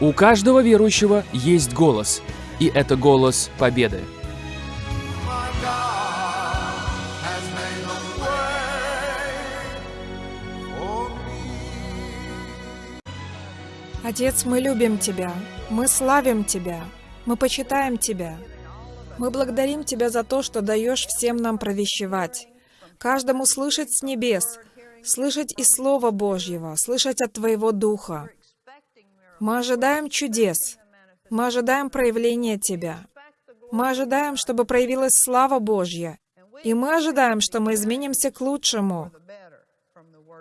У каждого верующего есть голос, и это голос победы. Отец, мы любим Тебя, мы славим Тебя, мы почитаем Тебя. Мы благодарим Тебя за то, что даешь всем нам провещевать, каждому слышать с небес, слышать из Слова Божьего, слышать от Твоего Духа. Мы ожидаем чудес, мы ожидаем проявления Тебя. Мы ожидаем, чтобы проявилась слава Божья, и мы ожидаем, что мы изменимся к лучшему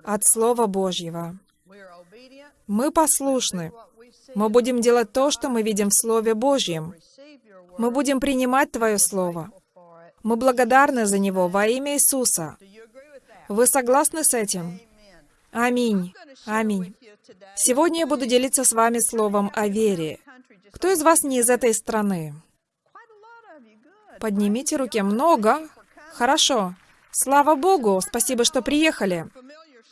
от Слова Божьего. Мы послушны. Мы будем делать то, что мы видим в Слове Божьем. Мы будем принимать Твое Слово. Мы благодарны за него во имя Иисуса. Вы согласны с этим? Аминь. Аминь. Сегодня я буду делиться с вами словом о вере. Кто из вас не из этой страны? Поднимите руки. Много? Хорошо. Слава Богу, спасибо, что приехали.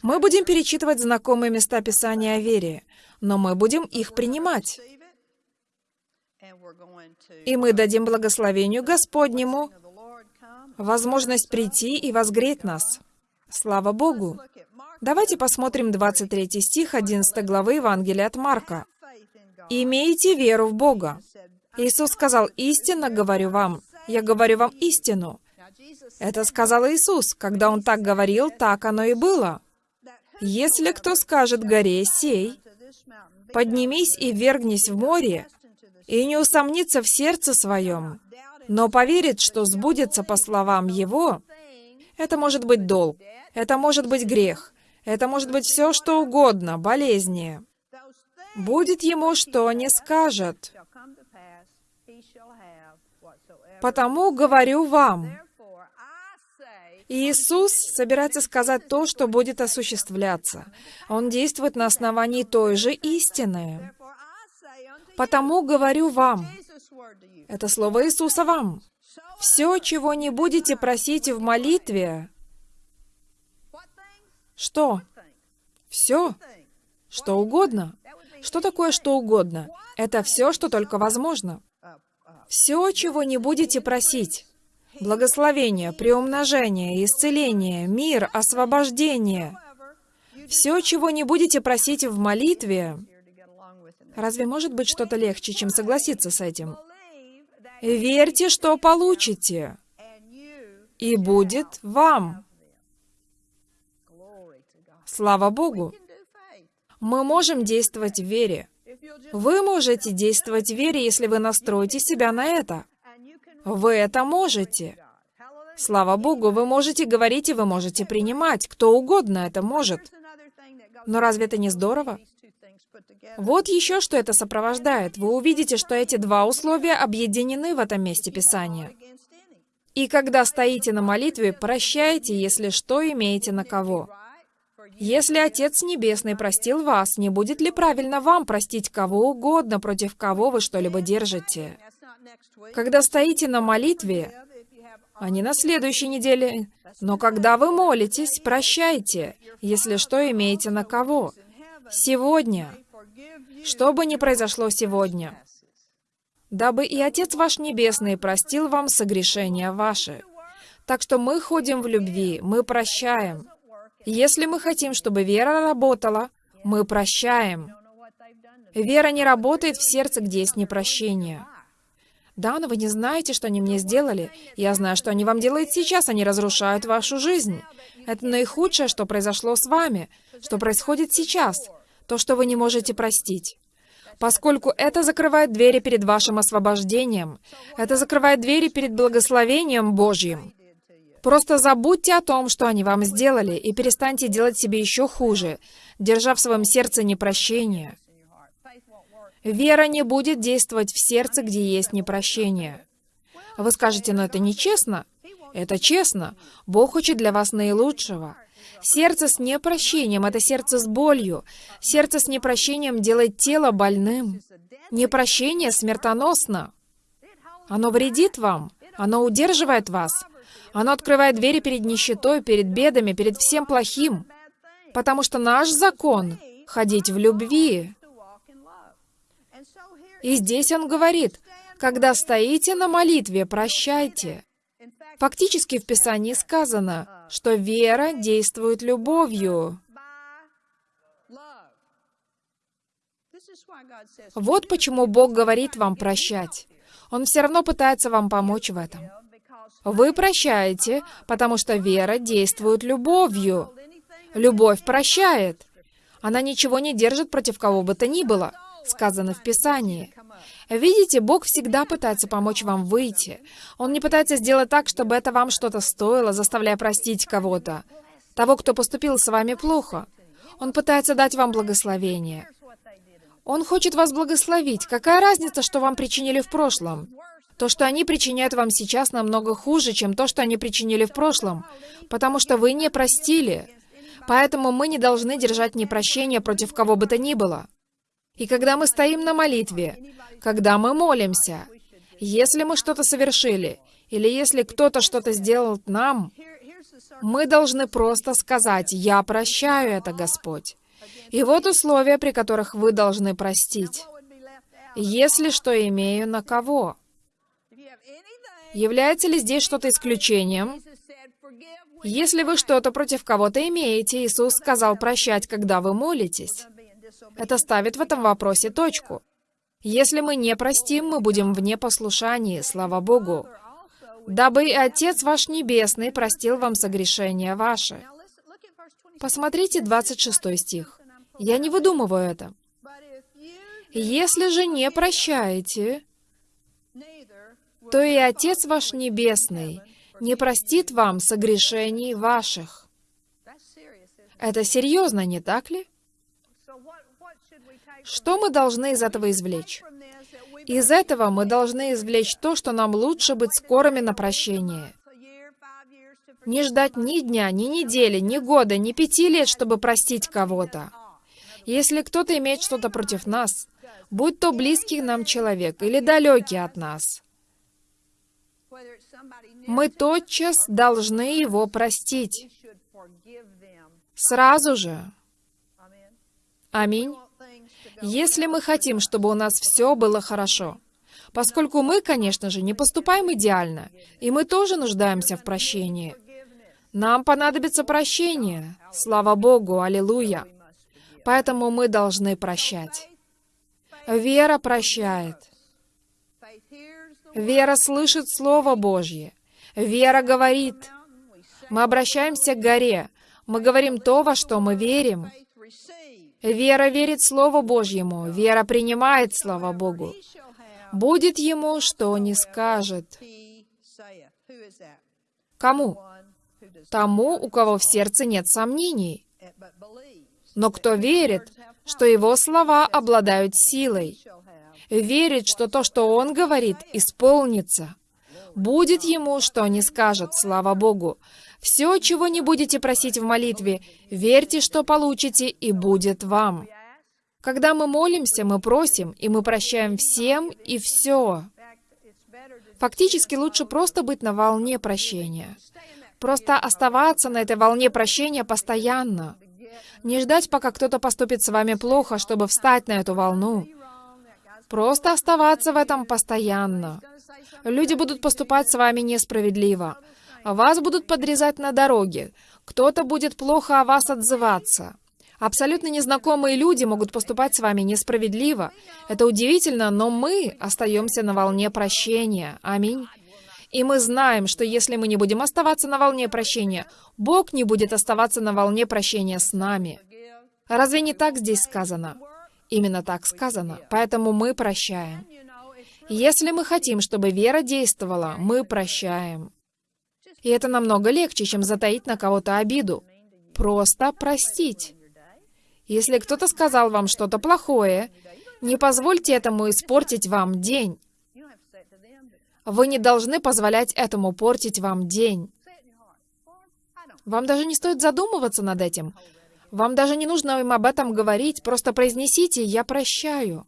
Мы будем перечитывать знакомые места Писания о вере, но мы будем их принимать. И мы дадим благословению Господнему возможность прийти и возгреть нас. Слава Богу! Давайте посмотрим 23 стих 11 главы Евангелия от Марка. «Имейте веру в Бога». Иисус сказал, «Истинно говорю вам, я говорю вам истину». Это сказал Иисус. Когда Он так говорил, так оно и было. Если кто скажет горе «сей», «поднимись и вергнись в море», и не усомнится в сердце своем, но поверит, что сбудется по словам его, это может быть долг, это может быть грех, это может быть все, что угодно, болезни. Будет ему, что не скажет. Потому говорю вам, Иисус собирается сказать то, что будет осуществляться. Он действует на основании той же истины. «Потому говорю вам». Это слово Иисуса вам. «Все, чего не будете просить в молитве». Что? Все? Что угодно. Что такое что угодно? Это все, что только возможно. Все, чего не будете просить благословение, приумножение, исцеление, мир, освобождение. Все, чего не будете просить в молитве, разве может быть что-то легче, чем согласиться с этим? Верьте, что получите, и будет вам. Слава Богу! Мы можем действовать в вере. Вы можете действовать в вере, если вы настроите себя на это. Вы это можете. Слава Богу, вы можете говорить и вы можете принимать. Кто угодно это может. Но разве это не здорово? Вот еще что это сопровождает. Вы увидите, что эти два условия объединены в этом месте Писания. И когда стоите на молитве, прощайте, если что имеете на кого. Если Отец Небесный простил вас, не будет ли правильно вам простить кого угодно, против кого вы что-либо держите? Когда стоите на молитве, а не на следующей неделе, но когда вы молитесь, прощайте, если что имеете на кого. Сегодня. Что бы ни произошло сегодня. Дабы и Отец ваш Небесный простил вам согрешения ваши. Так что мы ходим в любви, мы прощаем. Если мы хотим, чтобы вера работала, мы прощаем. Вера не работает в сердце, где есть непрощение. Да, но вы не знаете, что они мне сделали. Я знаю, что они вам делают сейчас. Они разрушают вашу жизнь. Это наихудшее, что произошло с вами, что происходит сейчас. То, что вы не можете простить. Поскольку это закрывает двери перед вашим освобождением, это закрывает двери перед благословением Божьим. Просто забудьте о том, что они вам сделали, и перестаньте делать себе еще хуже, держа в своем сердце непрощение. Вера не будет действовать в сердце, где есть непрощение. Вы скажете, но это нечестно. Это честно. Бог хочет для вас наилучшего. Сердце с непрощением — это сердце с болью. Сердце с непрощением делает тело больным. Непрощение смертоносно. Оно вредит вам. Оно удерживает вас. Оно открывает двери перед нищетой, перед бедами, перед всем плохим. Потому что наш закон — ходить в любви. И здесь он говорит, когда стоите на молитве, прощайте. Фактически в Писании сказано, что вера действует любовью. Вот почему Бог говорит вам прощать. Он все равно пытается вам помочь в этом. Вы прощаете, потому что вера действует любовью. Любовь прощает. Она ничего не держит против кого бы то ни было, сказано в Писании. Видите, Бог всегда пытается помочь вам выйти. Он не пытается сделать так, чтобы это вам что-то стоило, заставляя простить кого-то. Того, кто поступил с вами плохо. Он пытается дать вам благословение. Он хочет вас благословить. Какая разница, что вам причинили в прошлом? То, что они причиняют вам сейчас, намного хуже, чем то, что они причинили в прошлом, потому что вы не простили. Поэтому мы не должны держать непрощение против кого бы то ни было. И когда мы стоим на молитве, когда мы молимся, если мы что-то совершили, или если кто-то что-то сделал нам, мы должны просто сказать «Я прощаю это, Господь». И вот условия, при которых вы должны простить. Если что имею на кого. Является ли здесь что-то исключением? Если вы что-то против кого-то имеете, Иисус сказал прощать, когда вы молитесь. Это ставит в этом вопросе точку. Если мы не простим, мы будем в непослушании, слава Богу. Дабы и Отец ваш Небесный простил вам согрешения ваши. Посмотрите 26 стих. Я не выдумываю это. Если же не прощаете, то и Отец ваш Небесный не простит вам согрешений ваших. Это серьезно, не так ли? Что мы должны из этого извлечь? Из этого мы должны извлечь то, что нам лучше быть скорыми на прощение. Не ждать ни дня, ни недели, ни года, ни пяти лет, чтобы простить кого-то. Если кто-то имеет что-то против нас, будь то близкий нам человек или далекий от нас, мы тотчас должны его простить. Сразу же. Аминь. Если мы хотим, чтобы у нас все было хорошо, поскольку мы, конечно же, не поступаем идеально, и мы тоже нуждаемся в прощении, нам понадобится прощение. Слава Богу, аллилуйя. Поэтому мы должны прощать. Вера прощает. Вера слышит Слово Божье. Вера говорит. Мы обращаемся к горе. Мы говорим то, во что мы верим. Вера верит Слову Божьему. Вера принимает Слова Богу. Будет ему, что не скажет. Кому? Тому, у кого в сердце нет сомнений. Но кто верит, что его слова обладают силой, верит, что то, что он говорит, исполнится, будет ему, что не скажет, слава Богу. Все, чего не будете просить в молитве, верьте, что получите, и будет вам. Когда мы молимся, мы просим, и мы прощаем всем и все. Фактически лучше просто быть на волне прощения. Просто оставаться на этой волне прощения постоянно. Не ждать, пока кто-то поступит с вами плохо, чтобы встать на эту волну. Просто оставаться в этом постоянно. Люди будут поступать с вами несправедливо. Вас будут подрезать на дороге. Кто-то будет плохо о вас отзываться. Абсолютно незнакомые люди могут поступать с вами несправедливо. Это удивительно, но мы остаемся на волне прощения. Аминь. И мы знаем, что если мы не будем оставаться на волне прощения, Бог не будет оставаться на волне прощения с нами. Разве не так здесь сказано? Именно так сказано. Поэтому мы прощаем. Если мы хотим, чтобы вера действовала, мы прощаем. И это намного легче, чем затаить на кого-то обиду. Просто простить. Если кто-то сказал вам что-то плохое, не позвольте этому испортить вам день. Вы не должны позволять этому портить вам день. Вам даже не стоит задумываться над этим. Вам даже не нужно им об этом говорить, просто произнесите «Я прощаю».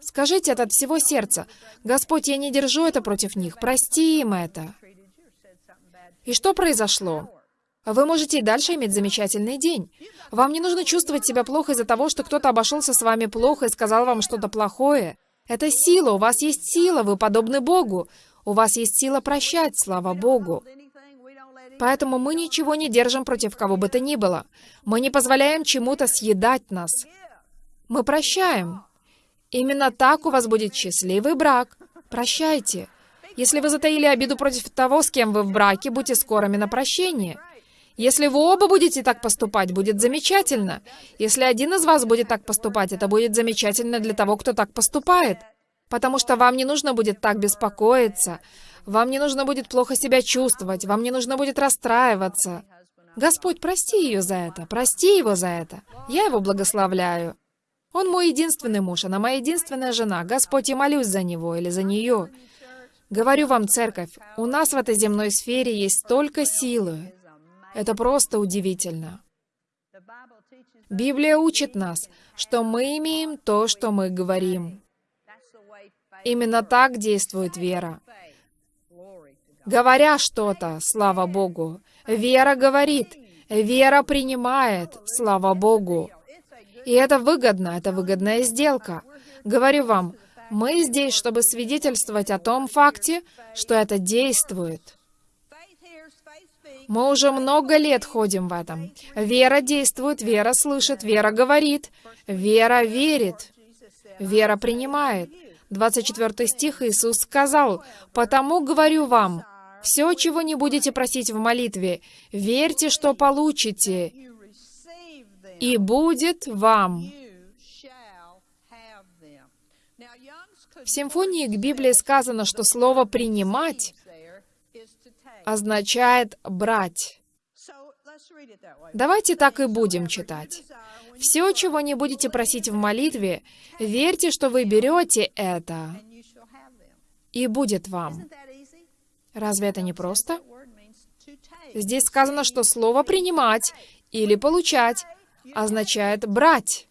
Скажите это от всего сердца. «Господь, я не держу это против них, прости им это». И что произошло? Вы можете и дальше иметь замечательный день. Вам не нужно чувствовать себя плохо из-за того, что кто-то обошелся с вами плохо и сказал вам что-то плохое. Это сила, у вас есть сила, вы подобны Богу. У вас есть сила прощать, слава Богу. Поэтому мы ничего не держим против кого бы то ни было. Мы не позволяем чему-то съедать нас. Мы прощаем. Именно так у вас будет счастливый брак. Прощайте. Если вы затаили обиду против того, с кем вы в браке, будьте скорыми на прощение. Если вы оба будете так поступать, будет замечательно. Если один из вас будет так поступать, это будет замечательно для того, кто так поступает. Потому что вам не нужно будет так беспокоиться. Вам не нужно будет плохо себя чувствовать. Вам не нужно будет расстраиваться. Господь, прости ее за это. Прости его за это. Я его благословляю. Он мой единственный муж, она моя единственная жена. Господь, я молюсь за него или за нее. Говорю вам, церковь, у нас в этой земной сфере есть столько силы. Это просто удивительно. Библия учит нас, что мы имеем то, что мы говорим. Именно так действует вера. Говоря что-то, слава Богу, вера говорит, вера принимает, слава Богу. И это выгодно, это выгодная сделка. Говорю вам, мы здесь, чтобы свидетельствовать о том факте, что это действует. Мы уже много лет ходим в этом. Вера действует, вера слышит, вера говорит, вера верит, вера принимает. 24 стих Иисус сказал, «Потому говорю вам, все, чего не будете просить в молитве, верьте, что получите, и будет вам». В симфонии к Библии сказано, что слово «принимать» означает «брать». Давайте так и будем читать. Все, чего не будете просить в молитве, верьте, что вы берете это, и будет вам. Разве это не просто? Здесь сказано, что слово «принимать» или «получать» означает «брать».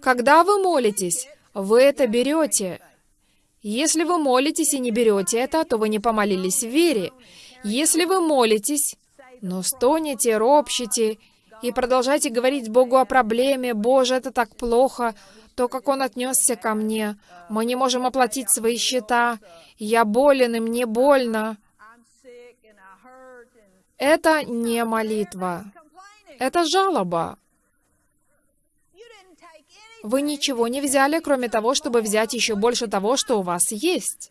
Когда вы молитесь, вы это берете. Если вы молитесь и не берете это, то вы не помолились в вере. Если вы молитесь, но стонете, ропщите и продолжайте говорить Богу о проблеме, «Боже, это так плохо», то, как Он отнесся ко мне, мы не можем оплатить свои счета, я болен, и мне больно. Это не молитва. Это жалоба. Вы ничего не взяли, кроме того, чтобы взять еще больше того, что у вас есть.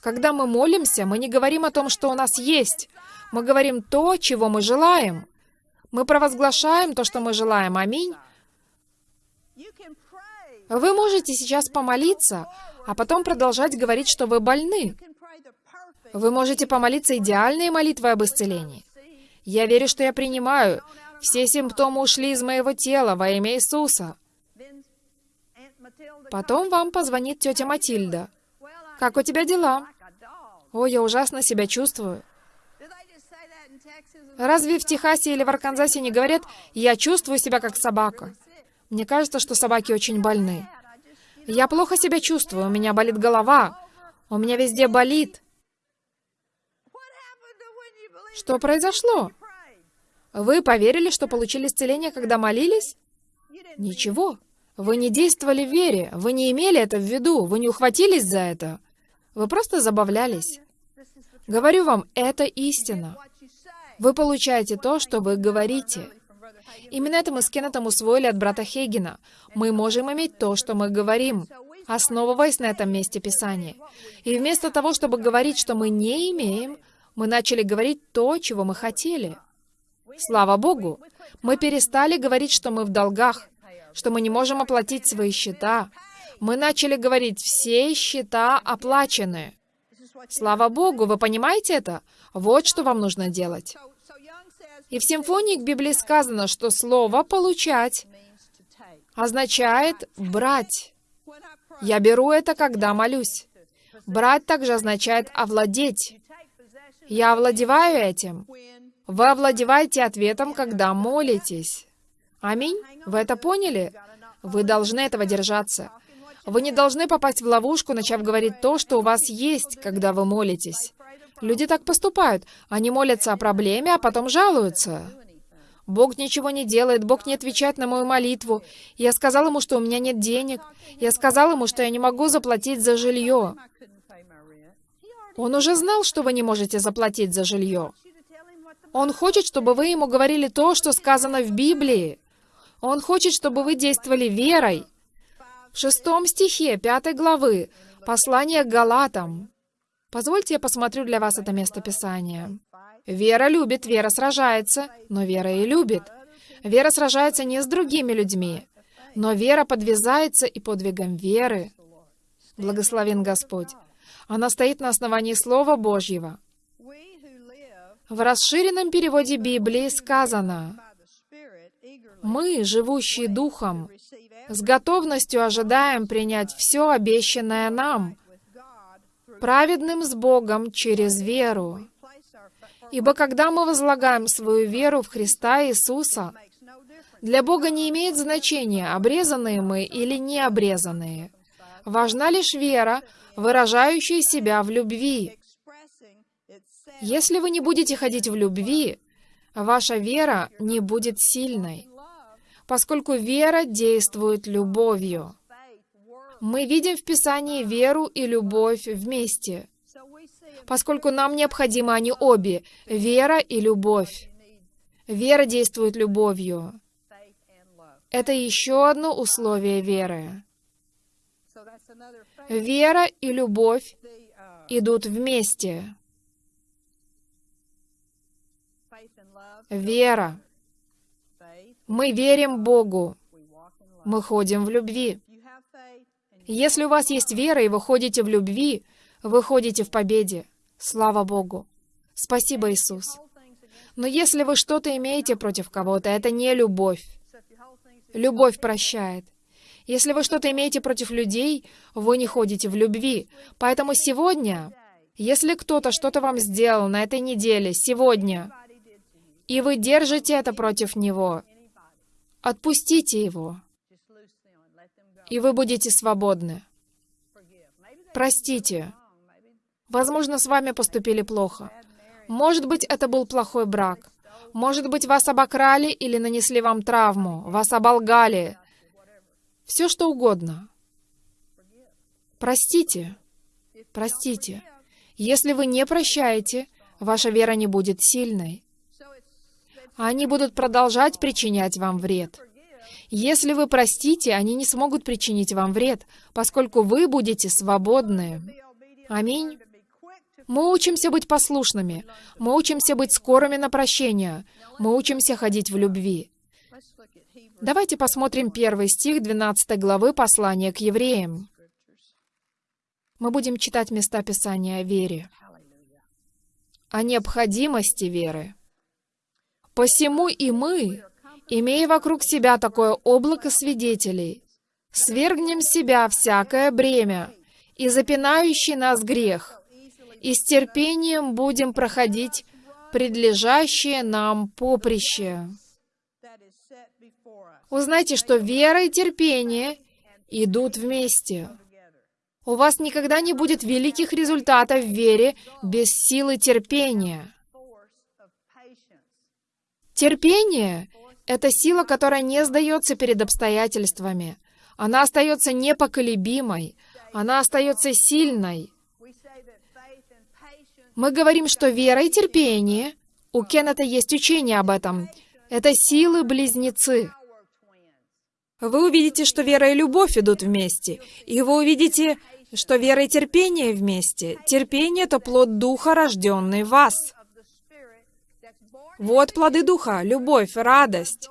Когда мы молимся, мы не говорим о том, что у нас есть. Мы говорим то, чего мы желаем. Мы провозглашаем то, что мы желаем. Аминь. Вы можете сейчас помолиться, а потом продолжать говорить, что вы больны. Вы можете помолиться идеальной молитвой об исцелении. Я верю, что я принимаю. Все симптомы ушли из моего тела во имя Иисуса. Потом вам позвонит тетя Матильда. «Как у тебя дела?» «Ой, я ужасно себя чувствую». Разве в Техасе или в Арканзасе не говорят «я чувствую себя как собака»? Мне кажется, что собаки очень больны. Я плохо себя чувствую, у меня болит голова, у меня везде болит. Что произошло? Вы поверили, что получили исцеление, когда молились? Ничего. Вы не действовали в вере, вы не имели это в виду, вы не ухватились за это. Вы просто забавлялись. Говорю вам, это истина. Вы получаете то, что вы говорите. Именно это мы с Кеннетом усвоили от брата Хейгена. Мы можем иметь то, что мы говорим, основываясь на этом месте Писания. И вместо того, чтобы говорить, что мы не имеем, мы начали говорить то, чего мы хотели. Слава Богу! Мы перестали говорить, что мы в долгах, что мы не можем оплатить свои счета. Мы начали говорить, все счета оплачены. Слава Богу, вы понимаете это? Вот что вам нужно делать. И в симфонии к Библии сказано, что слово «получать» означает «брать». Я беру это, когда молюсь. Брать также означает овладеть. Я овладеваю этим. Вы овладеваете ответом, когда молитесь. Аминь? Вы это поняли? Вы должны этого держаться. Вы не должны попасть в ловушку, начав говорить то, что у вас есть, когда вы молитесь. Люди так поступают. Они молятся о проблеме, а потом жалуются. Бог ничего не делает, Бог не отвечает на мою молитву. Я сказал ему, что у меня нет денег. Я сказал ему, что я не могу заплатить за жилье. Он уже знал, что вы не можете заплатить за жилье. Он хочет, чтобы вы ему говорили то, что сказано в Библии. Он хочет, чтобы вы действовали верой. В шестом стихе пятой главы послание к Галатам. Позвольте я посмотрю для вас это место Писания. Вера любит, вера сражается, но вера и любит. Вера сражается не с другими людьми, но вера подвязается и подвигом веры. Благословен Господь. Она стоит на основании Слова Божьего. В расширенном переводе Библии сказано, «Мы, живущие Духом, с готовностью ожидаем принять все обещанное нам, праведным с Богом через веру. Ибо когда мы возлагаем свою веру в Христа Иисуса, для Бога не имеет значения, обрезанные мы или не обрезанные. Важна лишь вера, выражающая себя в любви. Если вы не будете ходить в любви, ваша вера не будет сильной, поскольку вера действует любовью. Мы видим в Писании веру и любовь вместе поскольку нам необходимы они обе — вера и любовь. Вера действует любовью. Это еще одно условие веры. Вера и любовь идут вместе. Вера. Мы верим Богу. Мы ходим в любви. Если у вас есть вера, и вы ходите в любви, вы ходите в победе. Слава Богу. Спасибо, Иисус. Но если вы что-то имеете против кого-то, это не любовь. Любовь прощает. Если вы что-то имеете против людей, вы не ходите в любви. Поэтому сегодня, если кто-то что-то вам сделал на этой неделе, сегодня, и вы держите это против него, отпустите его, и вы будете свободны. Простите. Возможно, с вами поступили плохо. Может быть, это был плохой брак. Может быть, вас обокрали или нанесли вам травму, вас оболгали. Все что угодно. Простите. Простите. Если вы не прощаете, ваша вера не будет сильной. Они будут продолжать причинять вам вред. Если вы простите, они не смогут причинить вам вред, поскольку вы будете свободны. Аминь. Мы учимся быть послушными. Мы учимся быть скорыми на прощение. Мы учимся ходить в любви. Давайте посмотрим первый стих 12 главы послания к евреям. Мы будем читать места Писания о вере, о необходимости веры. «Посему и мы, имея вокруг себя такое облако свидетелей, свергнем себя всякое бремя и запинающий нас грех, и с терпением будем проходить предлежащее нам поприще. Узнайте, что вера и терпение идут вместе. У вас никогда не будет великих результатов в вере без силы терпения. Терпение — это сила, которая не сдается перед обстоятельствами. Она остается непоколебимой. Она остается сильной. Мы говорим, что вера и терпение, у Кеннета есть учение об этом, это силы-близнецы. Вы увидите, что вера и любовь идут вместе, и вы увидите, что вера и терпение вместе. Терпение — это плод Духа, рожденный в вас. Вот плоды Духа — любовь, радость,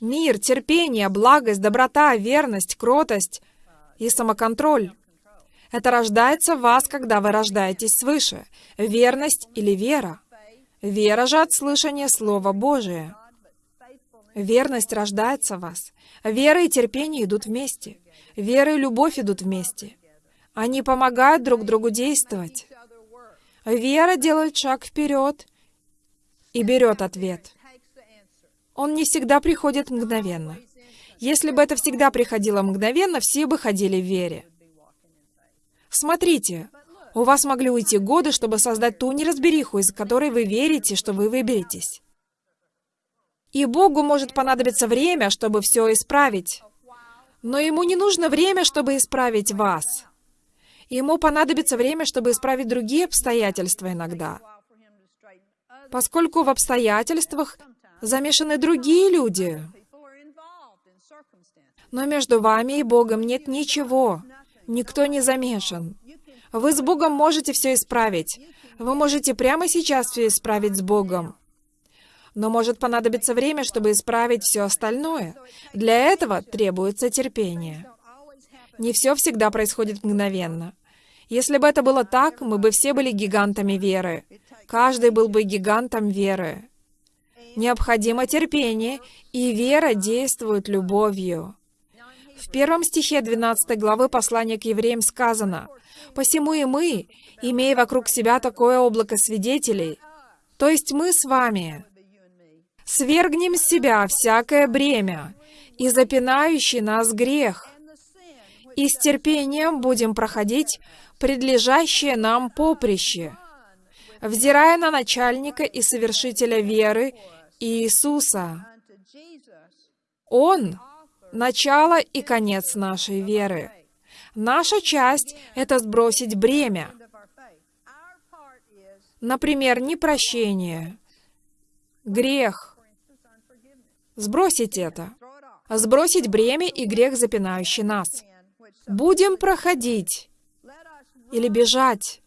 мир, терпение, благость, доброта, верность, кротость и самоконтроль. Это рождается в вас, когда вы рождаетесь свыше. Верность или вера. Вера же от слышания Слова Божия. Верность рождается в вас. Вера и терпение идут вместе. Вера и любовь идут вместе. Они помогают друг другу действовать. Вера делает шаг вперед и берет ответ. Он не всегда приходит мгновенно. Если бы это всегда приходило мгновенно, все бы ходили в вере. Смотрите, У вас могли уйти годы, чтобы создать ту неразбериху, из которой вы верите, что вы выберетесь. И Богу может понадобиться время, чтобы все исправить. Но Ему не нужно время, чтобы исправить вас. Ему понадобится время, чтобы исправить другие обстоятельства иногда. Поскольку в обстоятельствах замешаны другие люди. Но между вами и Богом нет ничего. Никто не замешан. Вы с Богом можете все исправить. Вы можете прямо сейчас все исправить с Богом. Но может понадобиться время, чтобы исправить все остальное. Для этого требуется терпение. Не все всегда происходит мгновенно. Если бы это было так, мы бы все были гигантами веры. Каждый был бы гигантом веры. Необходимо терпение, и вера действует любовью. В первом стихе 12 главы послания к евреям сказано, Посему и мы, имея вокруг себя такое облако свидетелей, то есть мы с вами, свергнем с себя всякое бремя и запинающий нас грех, и с терпением будем проходить предлежащее нам поприще, взирая на начальника и совершителя веры Иисуса. Он — начало и конец нашей веры. Наша часть — это сбросить бремя. Например, непрощение, грех. Сбросить это. Сбросить бремя и грех, запинающий нас. Будем проходить или бежать.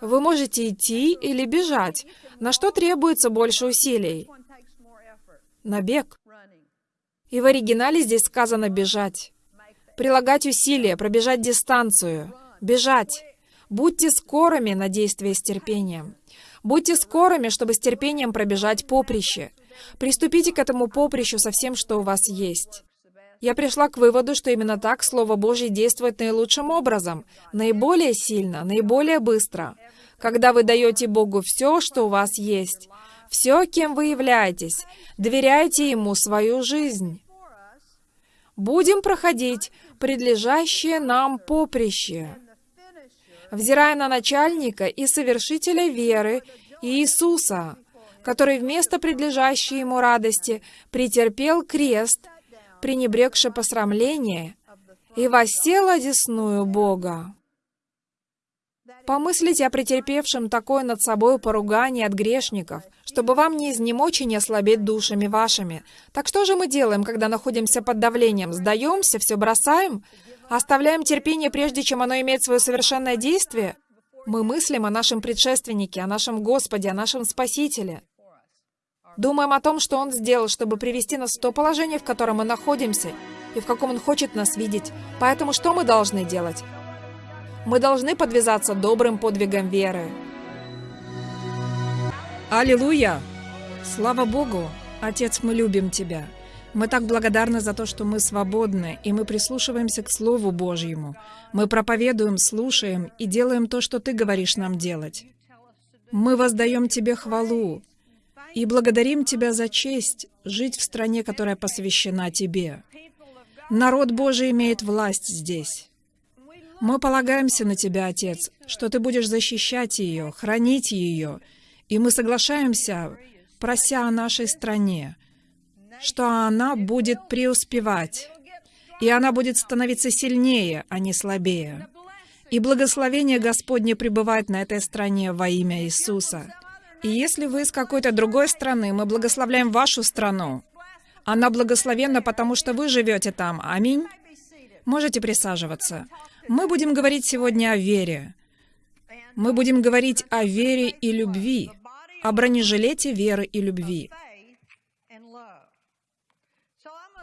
Вы можете идти или бежать. На что требуется больше усилий? На бег. И в оригинале здесь сказано «бежать» прилагать усилия, пробежать дистанцию, бежать. Будьте скорыми на действие с терпением. Будьте скорыми, чтобы с терпением пробежать поприще. Приступите к этому поприщу со всем, что у вас есть. Я пришла к выводу, что именно так Слово Божье действует наилучшим образом, наиболее сильно, наиболее быстро. Когда вы даете Богу все, что у вас есть, все, кем вы являетесь, доверяете Ему свою жизнь. Будем проходить предлежащее нам поприще. Взирая на начальника и совершителя веры Иисуса, который вместо предлежащей ему радости претерпел крест, пренебрегши посрамление, и воссел одесную Бога. Помыслите о претерпевшем такое над собой поругание от грешников, чтобы вам не изнемочь и не ослабеть душами вашими. Так что же мы делаем, когда находимся под давлением? Сдаемся, все бросаем? Оставляем терпение, прежде чем оно имеет свое совершенное действие? Мы мыслим о нашем предшественнике, о нашем Господе, о нашем Спасителе. Думаем о том, что Он сделал, чтобы привести нас в то положение, в котором мы находимся, и в каком Он хочет нас видеть. Поэтому что мы должны делать? Мы должны подвязаться добрым подвигом веры. Аллилуйя! Слава Богу! Отец, мы любим Тебя. Мы так благодарны за то, что мы свободны, и мы прислушиваемся к Слову Божьему. Мы проповедуем, слушаем и делаем то, что Ты говоришь нам делать. Мы воздаем Тебе хвалу и благодарим Тебя за честь жить в стране, которая посвящена Тебе. Народ Божий имеет власть здесь. Мы полагаемся на Тебя, Отец, что Ты будешь защищать ее, хранить ее, и мы соглашаемся, прося о нашей стране, что она будет преуспевать, и она будет становиться сильнее, а не слабее. И благословение Господне пребывает на этой стране во имя Иисуса. И если вы из какой-то другой страны, мы благословляем вашу страну. Она благословенна, потому что вы живете там. Аминь. Можете присаживаться. Мы будем говорить сегодня о вере. Мы будем говорить о вере и любви, о бронежилете веры и любви.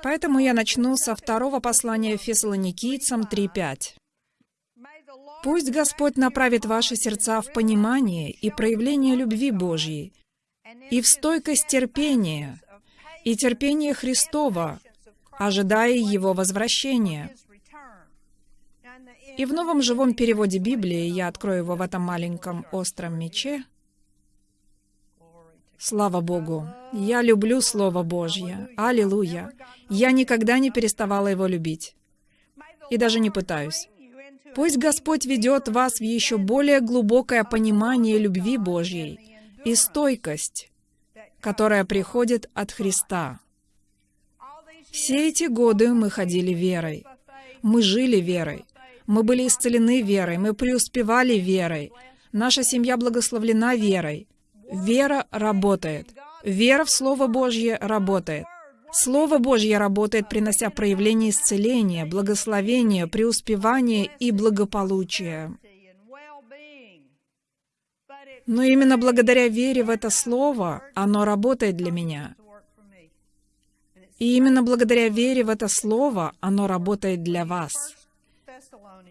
Поэтому я начну со второго послания Фессалоникийцам 3.5. «Пусть Господь направит ваши сердца в понимание и проявление любви Божьей, и в стойкость терпения, и терпение Христова, ожидая Его возвращения, и в новом живом переводе Библии, я открою его в этом маленьком остром мече, Слава Богу! Я люблю Слово Божье. Аллилуйя! Я никогда не переставала его любить. И даже не пытаюсь. Пусть Господь ведет вас в еще более глубокое понимание любви Божьей и стойкость, которая приходит от Христа. Все эти годы мы ходили верой. Мы жили верой. Мы были исцелены верой. Мы преуспевали верой. Наша семья благословлена верой. Вера работает. Вера в Слово Божье работает. Слово Божье работает, принося проявление исцеления, благословения, преуспевания и благополучия. Но именно благодаря вере в это Слово оно работает для меня. И именно благодаря вере в это Слово оно работает для вас.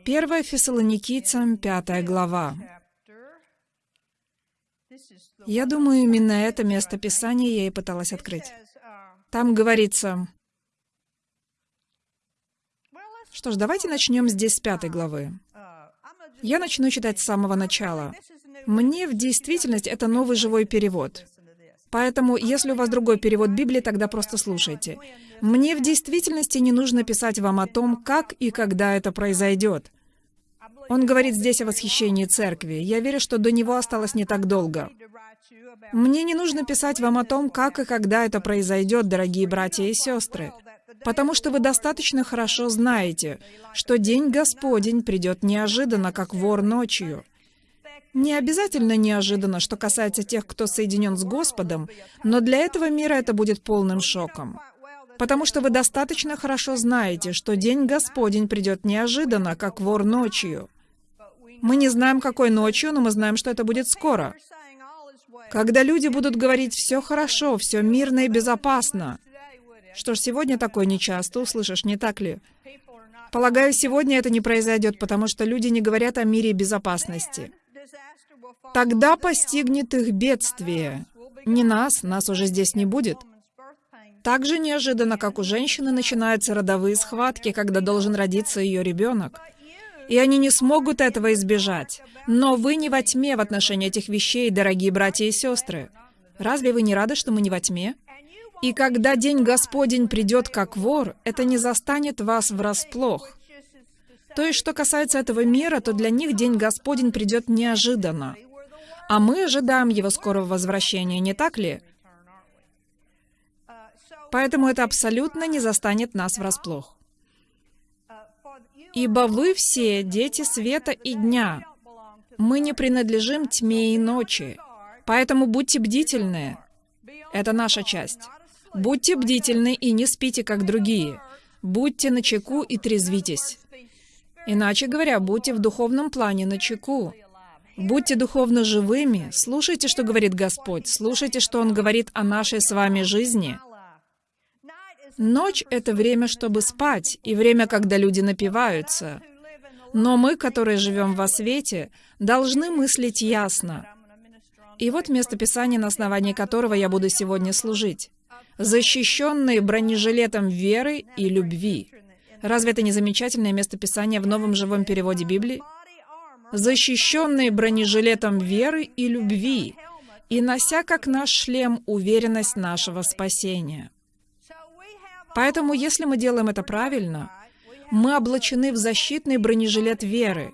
1 Фессалоникийцам, 5 глава. Я думаю, именно это место Писания я и пыталась открыть. Там говорится... Что ж, давайте начнем здесь с пятой главы. Я начну читать с самого начала. Мне в действительности это новый живой перевод. Поэтому, если у вас другой перевод Библии, тогда просто слушайте. Мне в действительности не нужно писать вам о том, как и когда это произойдет. Он говорит здесь о восхищении церкви. Я верю, что до него осталось не так долго. Мне не нужно писать вам о том, как и когда это произойдет, дорогие братья и сестры, потому что вы достаточно хорошо знаете, что день Господень придет неожиданно, как вор ночью. Не обязательно неожиданно, что касается тех, кто соединен с Господом, но для этого мира это будет полным шоком. Потому что вы достаточно хорошо знаете, что день Господень придет неожиданно, как вор ночью. Мы не знаем, какой ночью, но мы знаем, что это будет скоро. Когда люди будут говорить «все хорошо, все мирно и безопасно». Что ж, сегодня такое нечасто услышишь, не так ли? Полагаю, сегодня это не произойдет, потому что люди не говорят о мире и безопасности. Тогда постигнет их бедствие. Не нас, нас уже здесь не будет. Так же неожиданно, как у женщины начинаются родовые схватки, когда должен родиться ее ребенок и они не смогут этого избежать. Но вы не во тьме в отношении этих вещей, дорогие братья и сестры. Разве вы не рады, что мы не во тьме? И когда день Господень придет как вор, это не застанет вас врасплох. То есть, что касается этого мира, то для них день Господень придет неожиданно. А мы ожидаем его скорого возвращения, не так ли? Поэтому это абсолютно не застанет нас врасплох. Ибо вы все дети света и дня. Мы не принадлежим тьме и ночи. Поэтому будьте бдительны. Это наша часть. Будьте бдительны и не спите, как другие. Будьте начеку и трезвитесь. Иначе говоря, будьте в духовном плане начеку. Будьте духовно живыми, слушайте, что говорит Господь, слушайте, что Он говорит о нашей с вами жизни — Ночь — это время, чтобы спать, и время, когда люди напиваются. Но мы, которые живем во свете, должны мыслить ясно. И вот место Писания, на основании которого я буду сегодня служить. «Защищенные бронежилетом веры и любви». Разве это не замечательное место Писания в новом живом переводе Библии? «Защищенные бронежилетом веры и любви, и нося как наш шлем уверенность нашего спасения». Поэтому, если мы делаем это правильно, мы облачены в защитный бронежилет веры,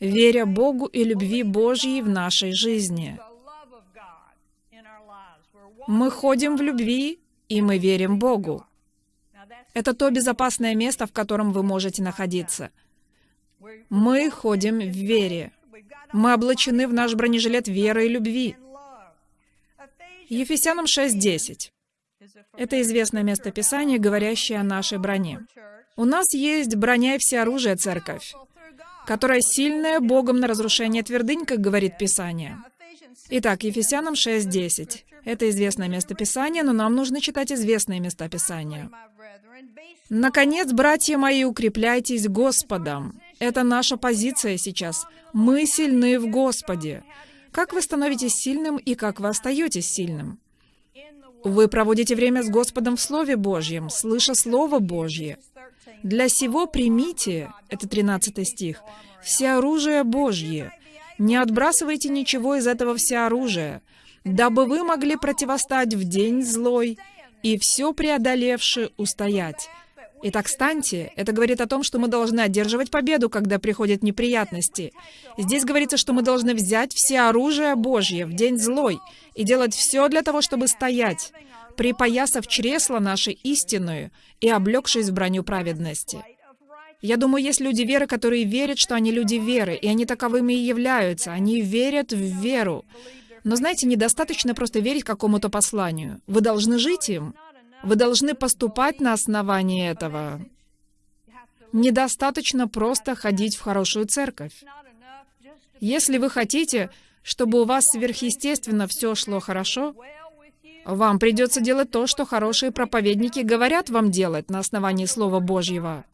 веря Богу и любви Божьей в нашей жизни. Мы ходим в любви, и мы верим Богу. Это то безопасное место, в котором вы можете находиться. Мы ходим в вере. Мы облачены в наш бронежилет веры и любви. Ефесянам 6.10. Это известное местописание, говорящее о нашей броне. У нас есть броня и всеоружие, церковь, которая сильная Богом на разрушение твердынь, как говорит Писание. Итак, Ефесянам 6.10. Это известное местописание, но нам нужно читать известные места Писания. Наконец, братья мои, укрепляйтесь Господом. Это наша позиция сейчас. Мы сильны в Господе. Как вы становитесь сильным и как вы остаетесь сильным? Вы проводите время с Господом в Слове Божьем, слыша Слово Божье. Для сего примите, это 13 стих, все оружие Божье. Не отбрасывайте ничего из этого всеоружия, дабы вы могли противостать в день злой и все преодолевши устоять. Итак, станьте. Это говорит о том, что мы должны одерживать победу, когда приходят неприятности. Здесь говорится, что мы должны взять все оружие Божье в день злой и делать все для того, чтобы стоять, припоясав чресло нашей истинную и облегшись в броню праведности. Я думаю, есть люди веры, которые верят, что они люди веры, и они таковыми и являются. Они верят в веру. Но знаете, недостаточно просто верить какому-то посланию. Вы должны жить им. Вы должны поступать на основании этого. Недостаточно просто ходить в хорошую церковь. Если вы хотите, чтобы у вас сверхъестественно все шло хорошо, вам придется делать то, что хорошие проповедники говорят вам делать на основании Слова Божьего.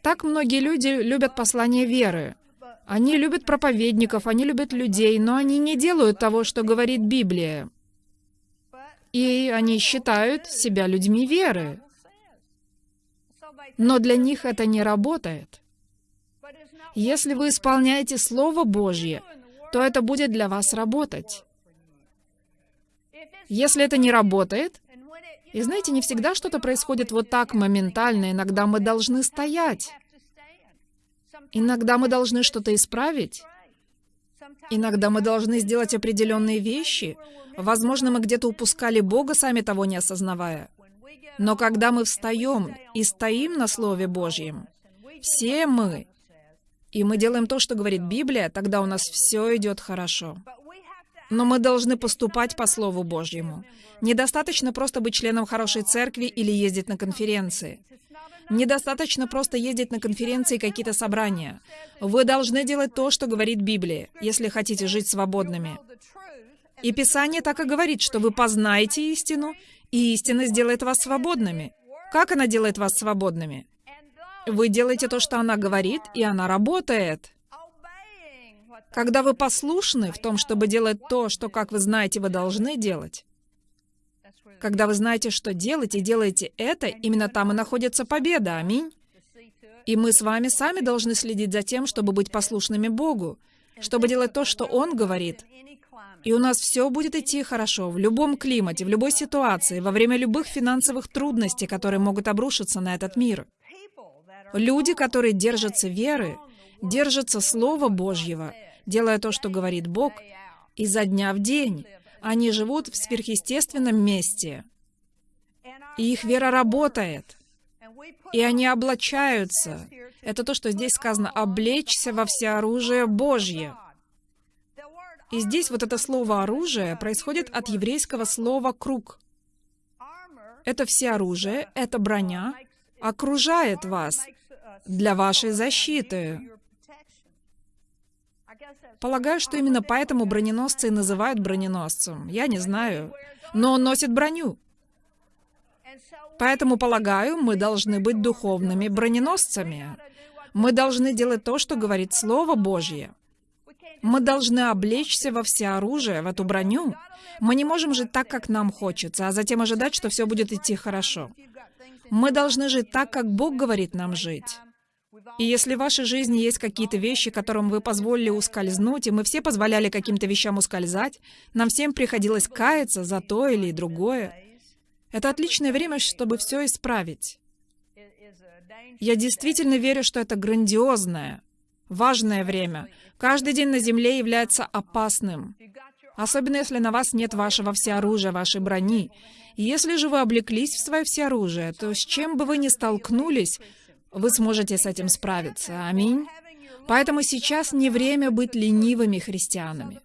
Так многие люди любят послание веры. Они любят проповедников, они любят людей, но они не делают того, что говорит Библия. И они считают себя людьми веры. Но для них это не работает. Если вы исполняете Слово Божье, то это будет для вас работать. Если это не работает, и знаете, не всегда что-то происходит вот так моментально, иногда мы должны стоять. Иногда мы должны что-то исправить. Иногда мы должны сделать определенные вещи. Возможно, мы где-то упускали Бога, сами того не осознавая. Но когда мы встаем и стоим на Слове Божьем, все мы, и мы делаем то, что говорит Библия, тогда у нас все идет хорошо. Но мы должны поступать по Слову Божьему. Недостаточно просто быть членом хорошей церкви или ездить на конференции. Недостаточно просто ездить на конференции и какие-то собрания. Вы должны делать то, что говорит Библия, если хотите жить свободными. И Писание так и говорит, что вы познаете истину, и истина сделает вас свободными. Как она делает вас свободными? Вы делаете то, что она говорит, и она работает. Когда вы послушны в том, чтобы делать то, что, как вы знаете, вы должны делать, когда вы знаете, что делать, и делаете это, именно там и находится победа. Аминь. И мы с вами сами должны следить за тем, чтобы быть послушными Богу, чтобы делать то, что Он говорит. И у нас все будет идти хорошо в любом климате, в любой ситуации, во время любых финансовых трудностей, которые могут обрушиться на этот мир. Люди, которые держатся веры, держатся Слова Божьего, делая то, что говорит Бог, изо дня в день. Они живут в сверхъестественном месте. И их вера работает. И они облачаются. Это то, что здесь сказано, облечься во всеоружие Божье. И здесь вот это слово «оружие» происходит от еврейского слова «круг». Это всеоружие, это броня окружает вас для вашей защиты. Полагаю, что именно поэтому броненосцы и называют броненосцем. Я не знаю. Но он носит броню. Поэтому, полагаю, мы должны быть духовными броненосцами. Мы должны делать то, что говорит Слово Божье. Мы должны облечься во всеоружие, в эту броню. Мы не можем жить так, как нам хочется, а затем ожидать, что все будет идти хорошо. Мы должны жить так, как Бог говорит нам жить. И если в вашей жизни есть какие-то вещи, которым вы позволили ускользнуть, и мы все позволяли каким-то вещам ускользать, нам всем приходилось каяться за то или другое, это отличное время, чтобы все исправить. Я действительно верю, что это грандиозное, важное время. Каждый день на Земле является опасным. Особенно если на вас нет вашего всеоружия, вашей брони. Если же вы облеклись в свое всеоружие, то с чем бы вы ни столкнулись, вы сможете с этим справиться. Аминь. Поэтому сейчас не время быть ленивыми христианами.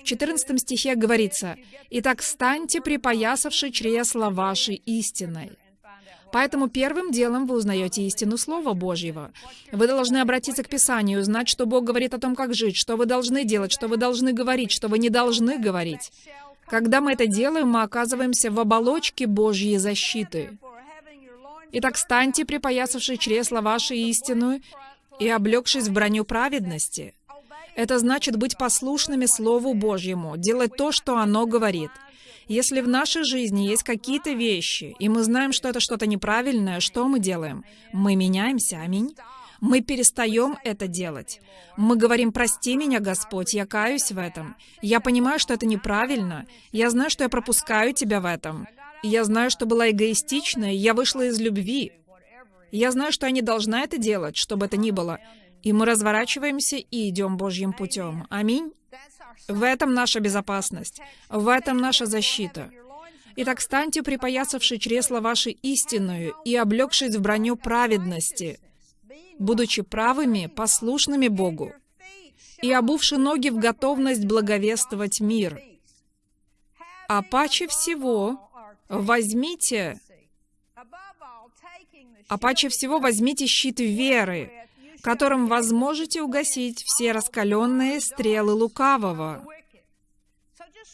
В 14 стихе говорится, «Итак, станьте, припоясавши чресла вашей истиной». Поэтому первым делом вы узнаете истину Слова Божьего. Вы должны обратиться к Писанию, узнать, что Бог говорит о том, как жить, что вы должны делать, что вы должны говорить, что вы не должны говорить. Когда мы это делаем, мы оказываемся в оболочке Божьей защиты. Итак, станьте, припоясавши чресла вашей истину и облегшись в броню праведности. Это значит быть послушными Слову Божьему, делать то, что оно говорит. Если в нашей жизни есть какие-то вещи, и мы знаем, что это что-то неправильное, что мы делаем? Мы меняемся, аминь. Мы перестаем это делать. Мы говорим, прости меня, Господь, я каюсь в этом. Я понимаю, что это неправильно. Я знаю, что я пропускаю Тебя в этом. Я знаю, что была эгоистичной, я вышла из любви. Я знаю, что я не должна это делать, чтобы это ни было. И мы разворачиваемся и идем Божьим путем. Аминь. В этом наша безопасность. В этом наша защита. Итак, станьте, припоясавши чресло вашей истинную и облегшись в броню праведности, будучи правыми, послушными Богу, и обувши ноги в готовность благовествовать мир. А паче всего возьмите, а паче всего возьмите щит веры, которым возможете угасить все раскаленные стрелы лукавого.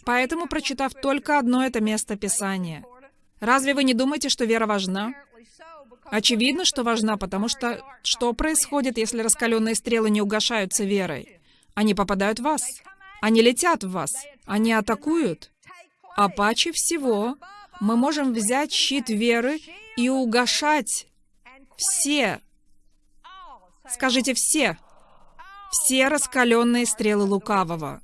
Поэтому, прочитав только одно это место Писания, разве вы не думаете, что вера важна? Очевидно, что важна, потому что что происходит, если раскаленные стрелы не угошаются верой? Они попадают в вас. Они летят в вас. Они атакуют. А паче всего мы можем взять щит веры и угошать все, скажите все, все раскаленные стрелы лукавого.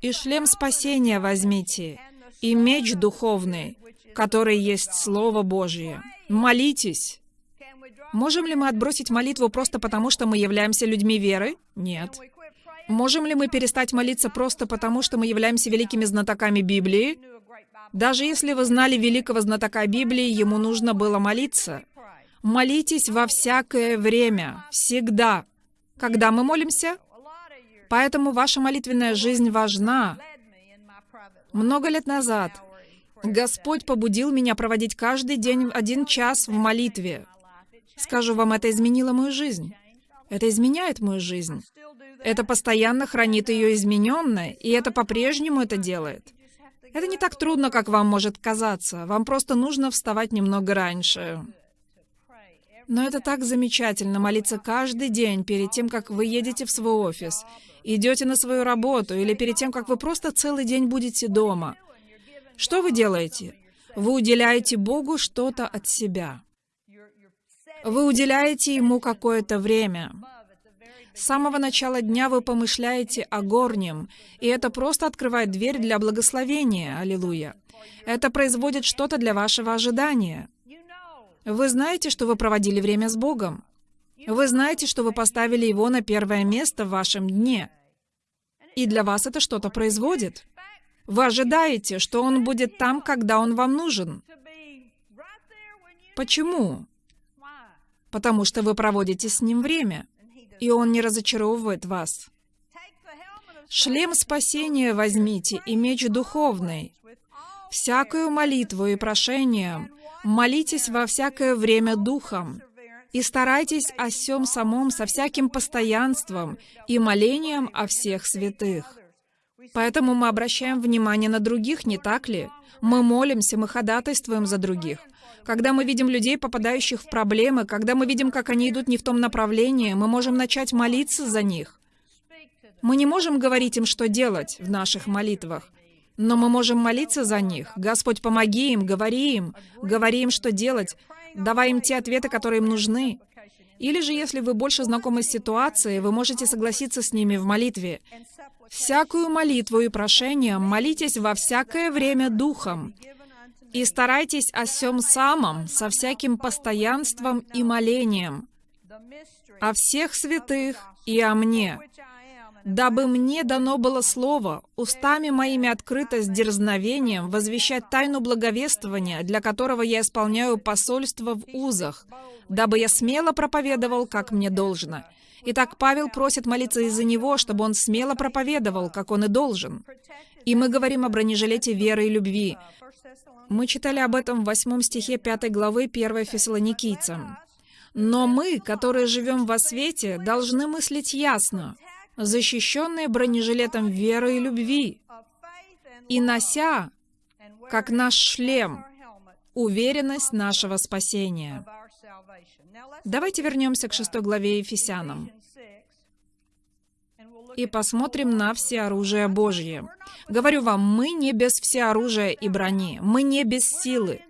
И шлем спасения возьмите, и меч духовный, который есть Слово Божье. Молитесь. Можем ли мы отбросить молитву просто потому, что мы являемся людьми веры? Нет. Можем ли мы перестать молиться просто потому, что мы являемся великими знатоками Библии? Даже если вы знали великого знатока Библии, ему нужно было молиться. Молитесь во всякое время, всегда. Когда мы молимся? Поэтому ваша молитвенная жизнь важна. Много лет назад Господь побудил меня проводить каждый день один час в молитве. Скажу вам, это изменило мою жизнь. Это изменяет мою жизнь. Это постоянно хранит ее измененной, и это по-прежнему это делает. Это не так трудно, как вам может казаться. Вам просто нужно вставать немного раньше. Но это так замечательно молиться каждый день перед тем, как вы едете в свой офис, идете на свою работу или перед тем, как вы просто целый день будете дома. Что вы делаете? Вы уделяете Богу что-то от себя. Вы уделяете Ему какое-то время. С самого начала дня вы помышляете о горнем, и это просто открывает дверь для благословения. Аллилуйя. Это производит что-то для вашего ожидания. Вы знаете, что вы проводили время с Богом. Вы знаете, что вы поставили Его на первое место в вашем дне. И для вас это что-то производит. Вы ожидаете, что Он будет там, когда Он вам нужен. Почему? Потому что вы проводите с Ним время, и Он не разочаровывает вас. Шлем спасения возьмите и меч духовный, всякую молитву и прошением, Молитесь во всякое время Духом, и старайтесь о всем самом со всяким постоянством и молением о всех святых. Поэтому мы обращаем внимание на других, не так ли? Мы молимся, мы ходатайствуем за других. Когда мы видим людей, попадающих в проблемы, когда мы видим, как они идут не в том направлении, мы можем начать молиться за них. Мы не можем говорить им, что делать в наших молитвах, но мы можем молиться за них. Господь, помоги им, говори им, говори им, что делать, давай им те ответы, которые им нужны. Или же, если вы больше знакомы с ситуацией, вы можете согласиться с ними в молитве. «Всякую молитву и прошение молитесь во всякое время Духом, и старайтесь о всем самом со всяким постоянством и молением, о всех святых и о мне, дабы мне дано было слово, устами моими открыто с дерзновением возвещать тайну благовествования, для которого я исполняю посольство в узах, дабы я смело проповедовал, как мне должно. Итак, Павел просит молиться из-за него, чтобы он смело проповедовал, как он и должен. И мы говорим о бронежилете веры и любви. Мы читали об этом в восьмом стихе пятой главы 1 Фессалоникийцам. Но мы, которые живем во свете, должны мыслить ясно, защищенные бронежилетом веры и любви, и нося, как наш шлем, уверенность нашего спасения. Давайте вернемся к шестой главе Ефесянам и посмотрим на все оружие Божье. Говорю вам, мы не без всеоружия и брони, мы не без силы.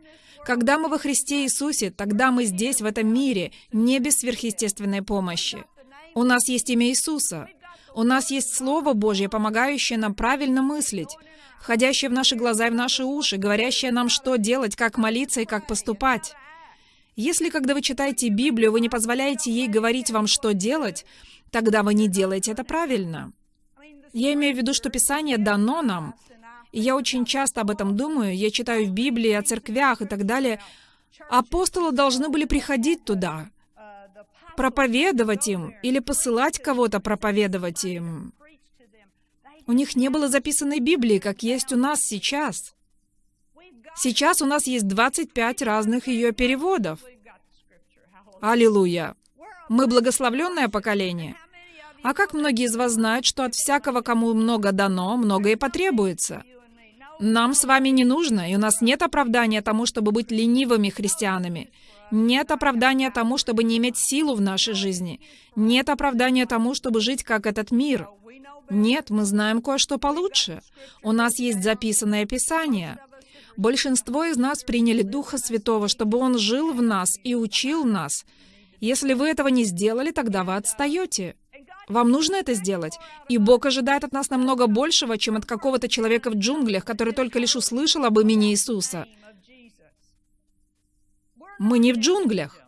Когда мы во Христе Иисусе, тогда мы здесь, в этом мире, не без сверхъестественной помощи. У нас есть имя Иисуса. У нас есть Слово Божье, помогающее нам правильно мыслить, входящее в наши глаза и в наши уши, говорящее нам, что делать, как молиться и как поступать. Если, когда вы читаете Библию, вы не позволяете ей говорить вам, что делать, тогда вы не делаете это правильно. Я имею в виду, что Писание дано нам, и я очень часто об этом думаю, я читаю в Библии о церквях и так далее. Апостолы должны были приходить туда, проповедовать им или посылать кого-то проповедовать им. У них не было записанной Библии, как есть у нас сейчас. Сейчас у нас есть 25 разных ее переводов. Аллилуйя! Мы благословленное поколение. А как многие из вас знают, что от всякого, кому много дано, многое потребуется? Нам с вами не нужно, и у нас нет оправдания тому, чтобы быть ленивыми христианами. Нет оправдания тому, чтобы не иметь силу в нашей жизни. Нет оправдания тому, чтобы жить как этот мир. Нет, мы знаем кое-что получше. У нас есть записанное Писание. Большинство из нас приняли Духа Святого, чтобы Он жил в нас и учил нас. Если вы этого не сделали, тогда вы отстаете. Вам нужно это сделать. И Бог ожидает от нас намного большего, чем от какого-то человека в джунглях, который только лишь услышал об имени Иисуса. Мы не в джунглях.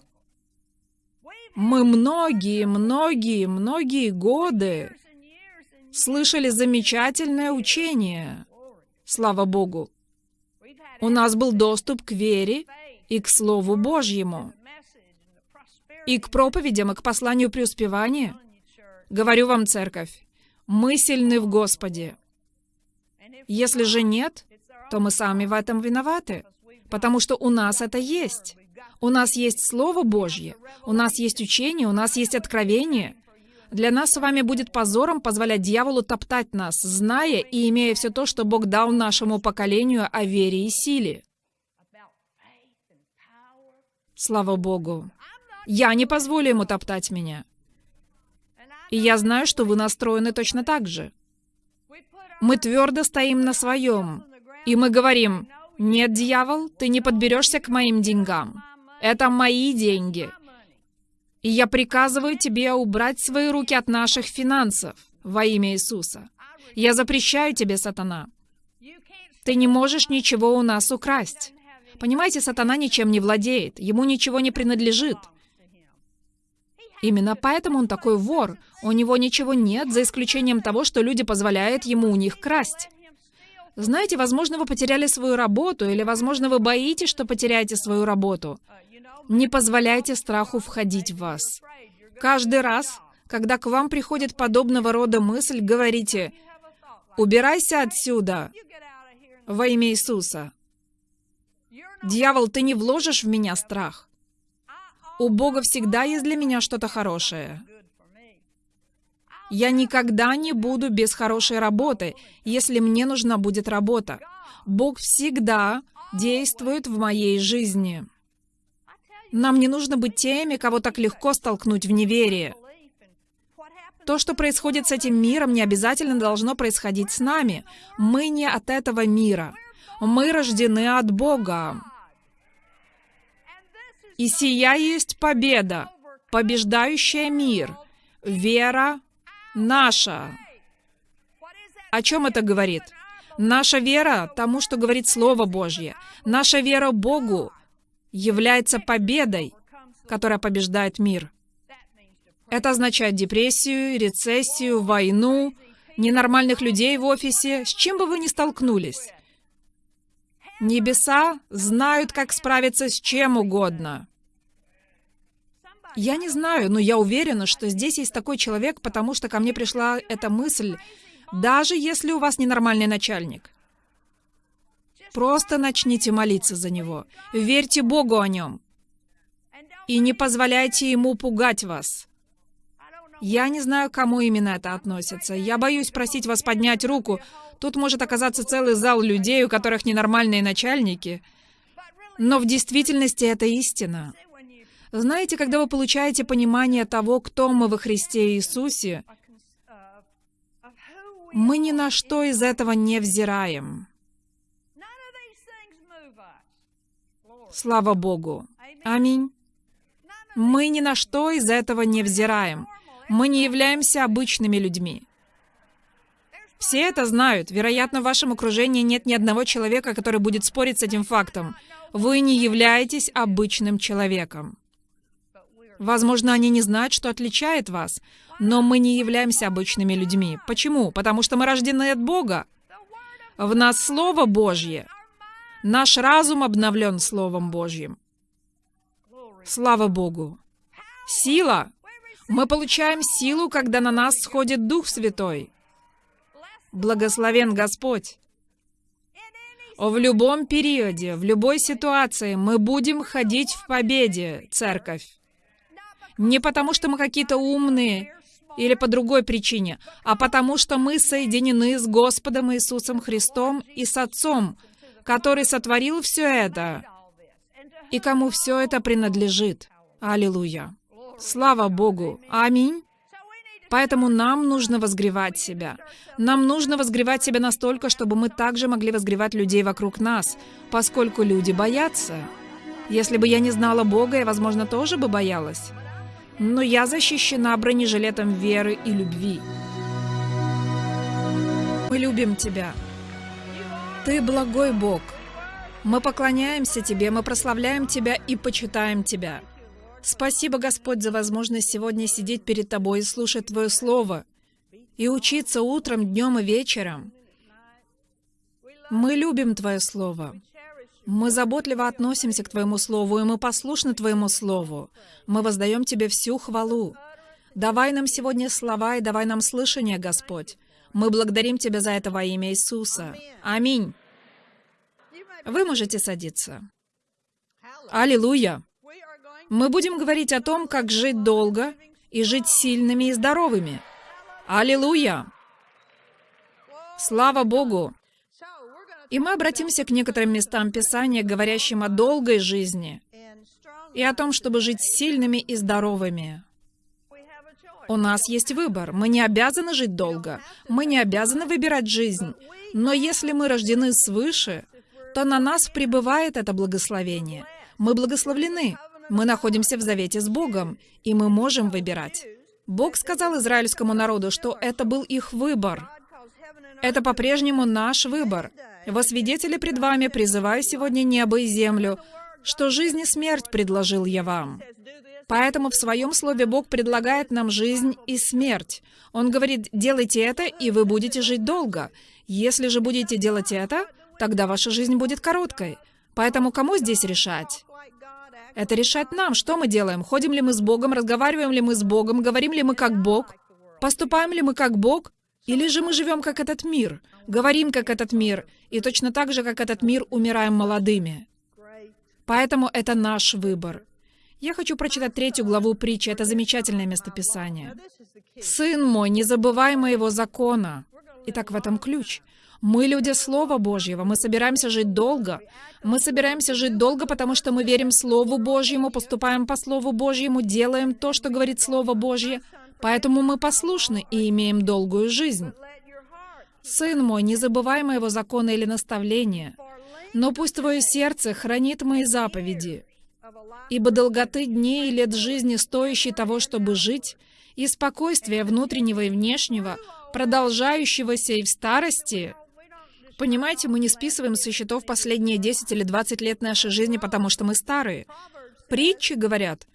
Мы многие, многие, многие годы слышали замечательное учение. Слава Богу. У нас был доступ к вере и к Слову Божьему, и к проповедям, и к посланию преуспевания — Говорю вам, церковь, мы сильны в Господе. Если же нет, то мы сами в этом виноваты, потому что у нас это есть. У нас есть Слово Божье, у нас есть учение, у нас есть откровение. Для нас с вами будет позором позволять дьяволу топтать нас, зная и имея все то, что Бог дал нашему поколению о вере и силе. Слава Богу. Я не позволю ему топтать меня. И я знаю, что вы настроены точно так же. Мы твердо стоим на своем. И мы говорим, нет, дьявол, ты не подберешься к моим деньгам. Это мои деньги. И я приказываю тебе убрать свои руки от наших финансов во имя Иисуса. Я запрещаю тебе, сатана. Ты не можешь ничего у нас украсть. Понимаете, сатана ничем не владеет, ему ничего не принадлежит. Именно поэтому он такой вор. У него ничего нет, за исключением того, что люди позволяют ему у них красть. Знаете, возможно, вы потеряли свою работу, или, возможно, вы боитесь, что потеряете свою работу. Не позволяйте страху входить в вас. Каждый раз, когда к вам приходит подобного рода мысль, говорите «Убирайся отсюда!» во имя Иисуса. Дьявол, ты не вложишь в меня страх. У Бога всегда есть для меня что-то хорошее. Я никогда не буду без хорошей работы, если мне нужна будет работа. Бог всегда действует в моей жизни. Нам не нужно быть теми, кого так легко столкнуть в неверие. То, что происходит с этим миром, не обязательно должно происходить с нами. Мы не от этого мира. Мы рождены от Бога. И сия есть победа, побеждающая мир, вера наша. О чем это говорит? Наша вера тому, что говорит Слово Божье. Наша вера Богу является победой, которая побеждает мир. Это означает депрессию, рецессию, войну, ненормальных людей в офисе, с чем бы вы ни столкнулись. Небеса знают, как справиться с чем угодно. Я не знаю, но я уверена, что здесь есть такой человек, потому что ко мне пришла эта мысль, даже если у вас ненормальный начальник. Просто начните молиться за него. Верьте Богу о нем. И не позволяйте ему пугать вас. Я не знаю, к кому именно это относится. Я боюсь просить вас поднять руку. Тут может оказаться целый зал людей, у которых ненормальные начальники. Но в действительности это истина. Знаете, когда вы получаете понимание того, кто мы во Христе Иисусе, мы ни на что из этого не взираем. Слава Богу. Аминь. Мы ни на что из этого не взираем. Мы не являемся обычными людьми. Все это знают. Вероятно, в вашем окружении нет ни одного человека, который будет спорить с этим фактом. Вы не являетесь обычным человеком. Возможно, они не знают, что отличает вас, но мы не являемся обычными людьми. Почему? Потому что мы рождены от Бога. В нас Слово Божье. Наш разум обновлен Словом Божьим. Слава Богу. Сила. Мы получаем силу, когда на нас сходит Дух Святой. Благословен Господь. В любом периоде, в любой ситуации мы будем ходить в победе, церковь. Не потому, что мы какие-то умные или по другой причине, а потому, что мы соединены с Господом Иисусом Христом и с Отцом, который сотворил все это, и кому все это принадлежит. Аллилуйя. Слава Богу. Аминь. Поэтому нам нужно возгревать себя. Нам нужно возгревать себя настолько, чтобы мы также могли возгревать людей вокруг нас, поскольку люди боятся. Если бы я не знала Бога, я, возможно, тоже бы боялась но я защищена бронежилетом веры и любви. Мы любим Тебя. Ты благой Бог. Мы поклоняемся Тебе, мы прославляем Тебя и почитаем Тебя. Спасибо, Господь, за возможность сегодня сидеть перед Тобой и слушать Твое Слово, и учиться утром, днем и вечером. Мы любим Твое Слово. Мы заботливо относимся к Твоему Слову, и мы послушны Твоему Слову. Мы воздаем Тебе всю хвалу. Давай нам сегодня слова и давай нам слышание, Господь. Мы благодарим Тебя за это во имя Иисуса. Аминь. Вы можете садиться. Аллилуйя. Мы будем говорить о том, как жить долго и жить сильными и здоровыми. Аллилуйя. Слава Богу. И мы обратимся к некоторым местам Писания, говорящим о долгой жизни и о том, чтобы жить сильными и здоровыми. У нас есть выбор. Мы не обязаны жить долго. Мы не обязаны выбирать жизнь. Но если мы рождены свыше, то на нас пребывает это благословение. Мы благословлены. Мы находимся в завете с Богом, и мы можем выбирать. Бог сказал израильскому народу, что это был их выбор. Это по-прежнему наш выбор. Во свидетели пред вами призываю сегодня небо и землю, что жизнь и смерть предложил я вам. Поэтому в своем слове Бог предлагает нам жизнь и смерть. Он говорит, делайте это, и вы будете жить долго. Если же будете делать это, тогда ваша жизнь будет короткой. Поэтому кому здесь решать? Это решать нам, что мы делаем. Ходим ли мы с Богом, разговариваем ли мы с Богом, говорим ли мы как Бог, поступаем ли мы как Бог, или же мы живем как этот мир, говорим как этот мир, и точно так же, как этот мир, умираем молодыми. Поэтому это наш выбор. Я хочу прочитать третью главу притчи. Это замечательное местописание. «Сын мой, не забывай моего закона». Итак, в этом ключ. Мы люди Слова Божьего, мы собираемся жить долго. Мы собираемся жить долго, потому что мы верим Слову Божьему, поступаем по Слову Божьему, делаем то, что говорит Слово Божье. Поэтому мы послушны и имеем долгую жизнь. Сын мой, не забывай моего закона или наставления, но пусть твое сердце хранит мои заповеди, ибо долготы дней и лет жизни, стоящей того, чтобы жить, и спокойствия внутреннего и внешнего, продолжающегося и в старости. Понимаете, мы не списываем со счетов последние 10 или 20 лет нашей жизни, потому что мы старые. Притчи говорят,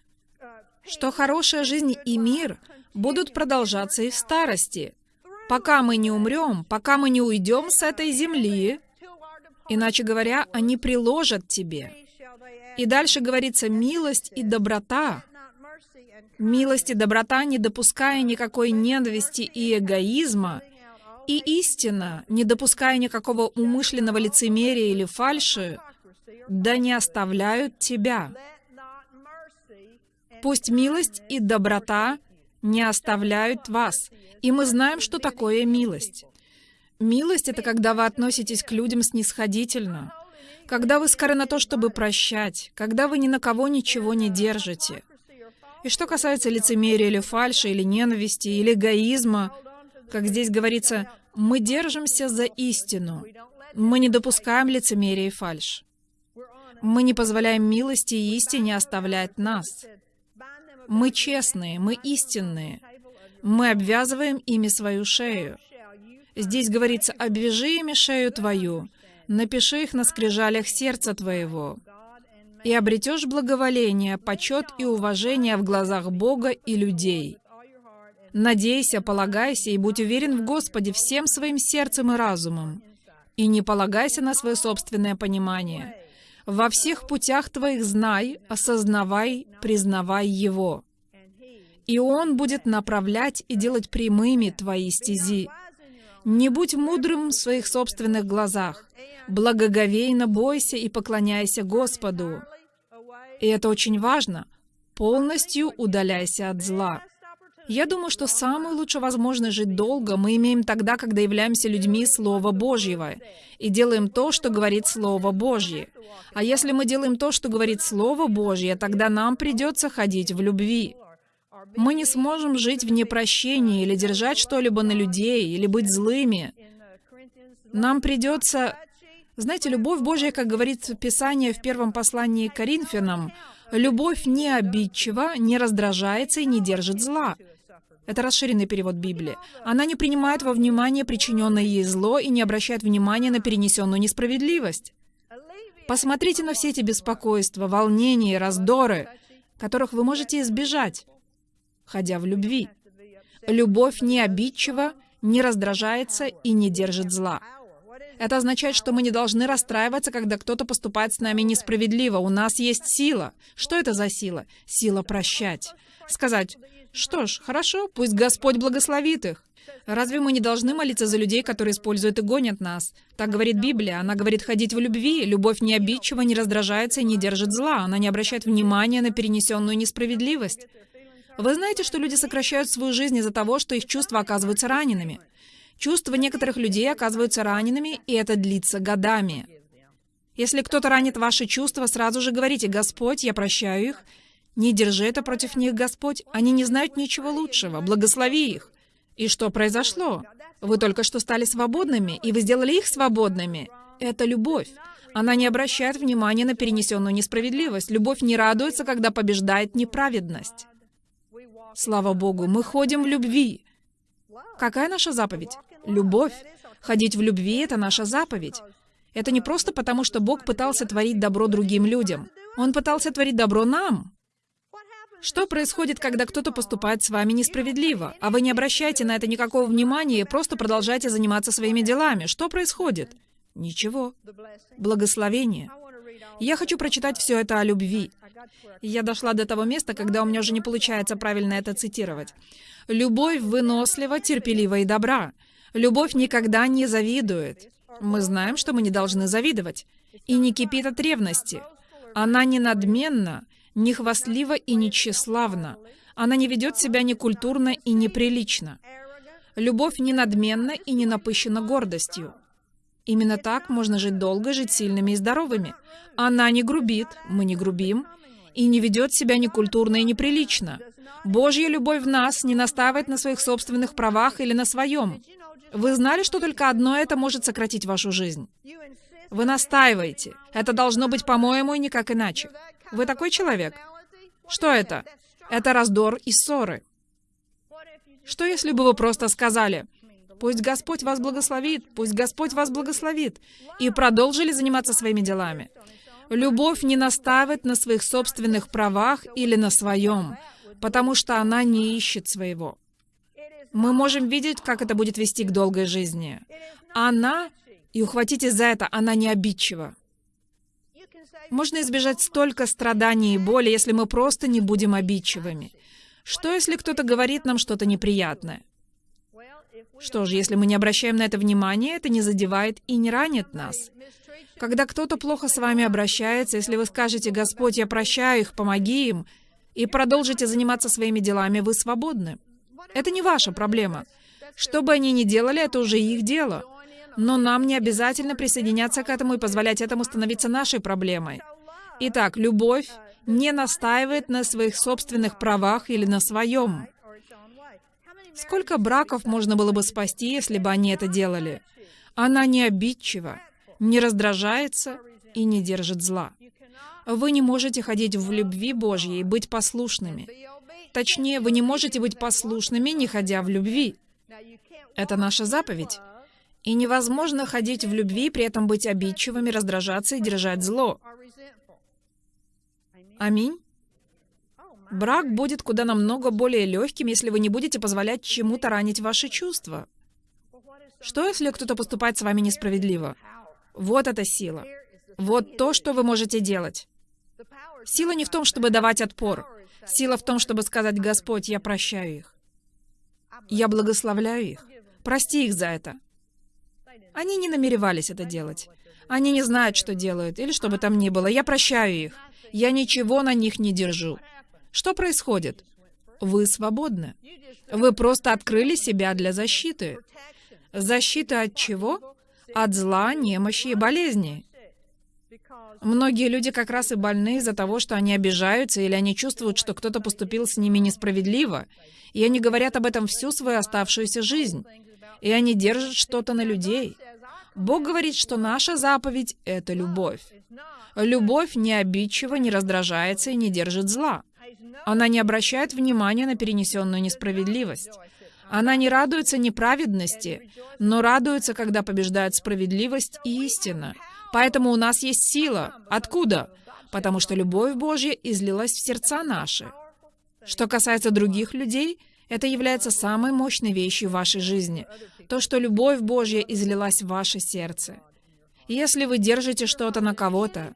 что хорошая жизнь и мир будут продолжаться и в старости, пока мы не умрем, пока мы не уйдем с этой земли. Иначе говоря, они приложат тебе. И дальше говорится милость и доброта. Милость и доброта, не допуская никакой ненависти и эгоизма, и истина, не допуская никакого умышленного лицемерия или фальши, да не оставляют тебя. Пусть милость и доброта не оставляют вас. И мы знаем, что такое милость. Милость — это когда вы относитесь к людям снисходительно, когда вы скоры на то, чтобы прощать, когда вы ни на кого ничего не держите. И что касается лицемерия или фальши, или ненависти, или эгоизма, как здесь говорится, мы держимся за истину. Мы не допускаем лицемерия и фальшь. Мы не позволяем милости и истине оставлять нас. Мы честные, мы истинные. Мы обвязываем ими свою шею. Здесь говорится, обвяжи ими шею твою, напиши их на скрижалях сердца твоего, и обретешь благоволение, почет и уважение в глазах Бога и людей. Надейся, полагайся и будь уверен в Господе всем своим сердцем и разумом, и не полагайся на свое собственное понимание. Во всех путях твоих знай, осознавай, признавай Его. И Он будет направлять и делать прямыми твои стези. Не будь мудрым в своих собственных глазах. Благоговейно бойся и поклоняйся Господу. И это очень важно. Полностью удаляйся от зла. Я думаю, что самую лучшую возможность жить долго мы имеем тогда, когда являемся людьми Слова Божьего и делаем то, что говорит Слово Божье. А если мы делаем то, что говорит Слово Божье, тогда нам придется ходить в любви. Мы не сможем жить в непрощении или держать что-либо на людей, или быть злыми. Нам придется... Знаете, любовь Божья, как говорит Писание в первом послании к Коринфянам, любовь не обидчива, не раздражается и не держит зла. Это расширенный перевод Библии. Она не принимает во внимание причиненное ей зло и не обращает внимания на перенесенную несправедливость. Посмотрите на все эти беспокойства, волнения и раздоры, которых вы можете избежать, ходя в любви. Любовь не обидчива, не раздражается и не держит зла. Это означает, что мы не должны расстраиваться, когда кто-то поступает с нами несправедливо. У нас есть сила. Что это за сила? Сила прощать. Сказать, что ж, хорошо, пусть Господь благословит их. Разве мы не должны молиться за людей, которые используют и гонят нас? Так говорит Библия. Она говорит ходить в любви. Любовь не обидчива, не раздражается и не держит зла. Она не обращает внимания на перенесенную несправедливость. Вы знаете, что люди сокращают свою жизнь из-за того, что их чувства оказываются ранеными. Чувства некоторых людей оказываются ранеными, и это длится годами. Если кто-то ранит ваши чувства, сразу же говорите, «Господь, я прощаю их». Не держи это против них, Господь. Они не знают ничего лучшего. Благослови их. И что произошло? Вы только что стали свободными, и вы сделали их свободными. Это любовь. Она не обращает внимания на перенесенную несправедливость. Любовь не радуется, когда побеждает неправедность. Слава Богу, мы ходим в любви. Какая наша заповедь? Любовь. Ходить в любви — это наша заповедь. Это не просто потому, что Бог пытался творить добро другим людям. Он пытался творить добро нам. Что происходит, когда кто-то поступает с вами несправедливо, а вы не обращаете на это никакого внимания и просто продолжаете заниматься своими делами? Что происходит? Ничего. Благословение. Я хочу прочитать все это о любви. Я дошла до того места, когда у меня уже не получается правильно это цитировать. «Любовь вынослива, терпелива и добра. Любовь никогда не завидует. Мы знаем, что мы не должны завидовать. И не кипит от ревности. Она не надменна, не хвастлива и не тщеславна. Она не ведет себя некультурно и неприлично. Любовь не надменна и не напыщена гордостью. Именно так можно жить долго, жить сильными и здоровыми. Она не грубит, мы не грубим, и не ведет себя некультурно и неприлично. Божья любовь в нас не настаивает на своих собственных правах или на своем. Вы знали, что только одно это может сократить вашу жизнь? Вы настаиваете. Это должно быть по-моему и никак иначе. Вы такой человек? Что это? Это раздор и ссоры. Что если бы вы просто сказали, «Пусть Господь вас благословит, пусть Господь вас благословит», и продолжили заниматься своими делами? Любовь не настаивает на своих собственных правах или на своем, потому что она не ищет своего. Мы можем видеть, как это будет вести к долгой жизни. Она, и ухватитесь за это, она не обидчива. Можно избежать столько страданий и боли, если мы просто не будем обидчивыми. Что, если кто-то говорит нам что-то неприятное? Что же, если мы не обращаем на это внимания, это не задевает и не ранит нас. Когда кто-то плохо с вами обращается, если вы скажете «Господь, я прощаю их, помоги им», и продолжите заниматься своими делами, вы свободны. Это не ваша проблема. Что бы они ни делали, это уже их дело. Но нам не обязательно присоединяться к этому и позволять этому становиться нашей проблемой. Итак, любовь не настаивает на своих собственных правах или на своем. Сколько браков можно было бы спасти, если бы они это делали? Она не обидчива не раздражается и не держит зла. Вы не можете ходить в любви Божьей и быть послушными. Точнее, вы не можете быть послушными, не ходя в любви. Это наша заповедь. И невозможно ходить в любви, при этом быть обидчивыми, раздражаться и держать зло. Аминь. Брак будет куда намного более легким, если вы не будете позволять чему-то ранить ваши чувства. Что, если кто-то поступает с вами несправедливо? Вот эта сила. Вот то, что вы можете делать. Сила не в том, чтобы давать отпор. Сила в том, чтобы сказать, «Господь, я прощаю их. Я благословляю их. Прости их за это». Они не намеревались это делать. Они не знают, что делают, или что бы там ни было. Я прощаю их. Я ничего на них не держу. Что происходит? Вы свободны. Вы просто открыли себя для защиты. Защита от чего? От зла, немощи и болезни. Многие люди как раз и больны из-за того, что они обижаются или они чувствуют, что кто-то поступил с ними несправедливо. И они говорят об этом всю свою оставшуюся жизнь. И они держат что-то на людей. Бог говорит, что наша заповедь — это любовь. Любовь не обидчива, не раздражается и не держит зла. Она не обращает внимания на перенесенную несправедливость. Она не радуется неправедности, но радуется, когда побеждают справедливость и истина. Поэтому у нас есть сила. Откуда? Потому что любовь Божья излилась в сердца наши. Что касается других людей, это является самой мощной вещью в вашей жизни. То, что любовь Божья излилась в ваше сердце. Если вы держите что-то на кого-то,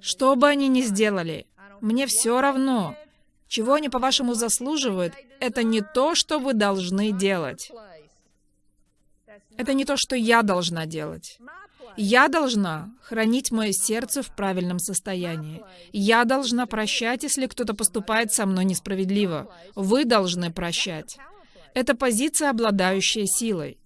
что бы они ни сделали, мне все равно, чего они, по-вашему, заслуживают, это не то, что вы должны делать. Это не то, что я должна делать. Я должна хранить мое сердце в правильном состоянии. Я должна прощать, если кто-то поступает со мной несправедливо. Вы должны прощать. Это позиция, обладающая силой.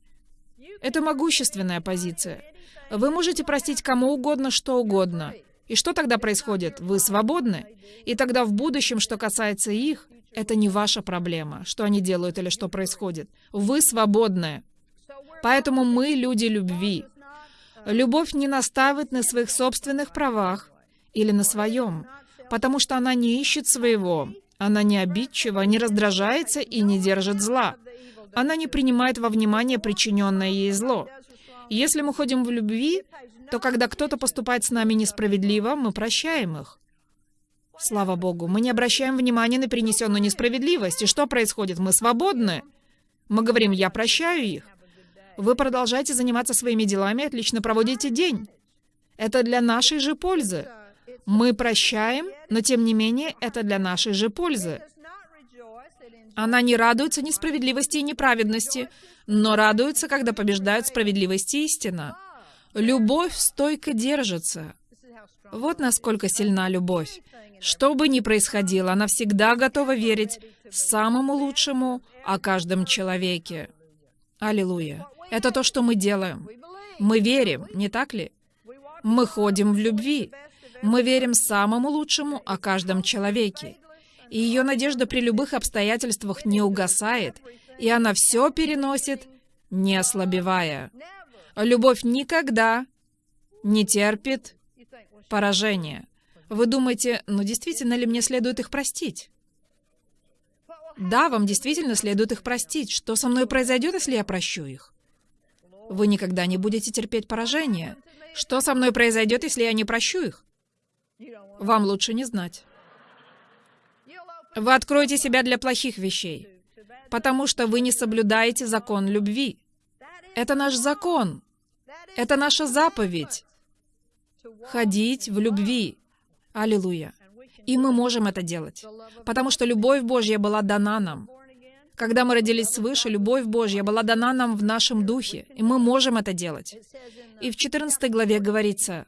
Это могущественная позиция. Вы можете простить кому угодно, что угодно. И что тогда происходит? Вы свободны. И тогда в будущем, что касается их, это не ваша проблема, что они делают или что происходит. Вы свободны. Поэтому мы люди любви. Любовь не наставит на своих собственных правах или на своем, потому что она не ищет своего. Она не обидчива, не раздражается и не держит зла. Она не принимает во внимание причиненное ей зло. Если мы ходим в любви, то когда кто-то поступает с нами несправедливо, мы прощаем их. Слава Богу, мы не обращаем внимания на перенесенную несправедливость. И что происходит? Мы свободны. Мы говорим, я прощаю их. Вы продолжаете заниматься своими делами отлично проводите день. Это для нашей же пользы. Мы прощаем, но тем не менее это для нашей же пользы. Она не радуется несправедливости и неправедности, но радуется, когда побеждают справедливость и истина. Любовь стойко держится. Вот насколько сильна любовь. Что бы ни происходило, она всегда готова верить самому лучшему о каждом человеке. Аллилуйя. Это то, что мы делаем. Мы верим, не так ли? Мы ходим в любви. Мы верим самому лучшему о каждом человеке. И ее надежда при любых обстоятельствах не угасает, и она все переносит, не ослабевая. Любовь никогда не терпит поражения. Вы думаете, ну действительно ли мне следует их простить? Да, вам действительно следует их простить. Что со мной произойдет, если я прощу их? Вы никогда не будете терпеть поражения. Что со мной произойдет, если я не прощу их? Вам лучше не знать. Вы откроете себя для плохих вещей, потому что вы не соблюдаете закон любви. Это наш закон. Это наша заповедь. Ходить в любви. Аллилуйя. И мы можем это делать, потому что любовь Божья была дана нам. Когда мы родились свыше, любовь Божья была дана нам в нашем духе, и мы можем это делать. И в 14 главе говорится,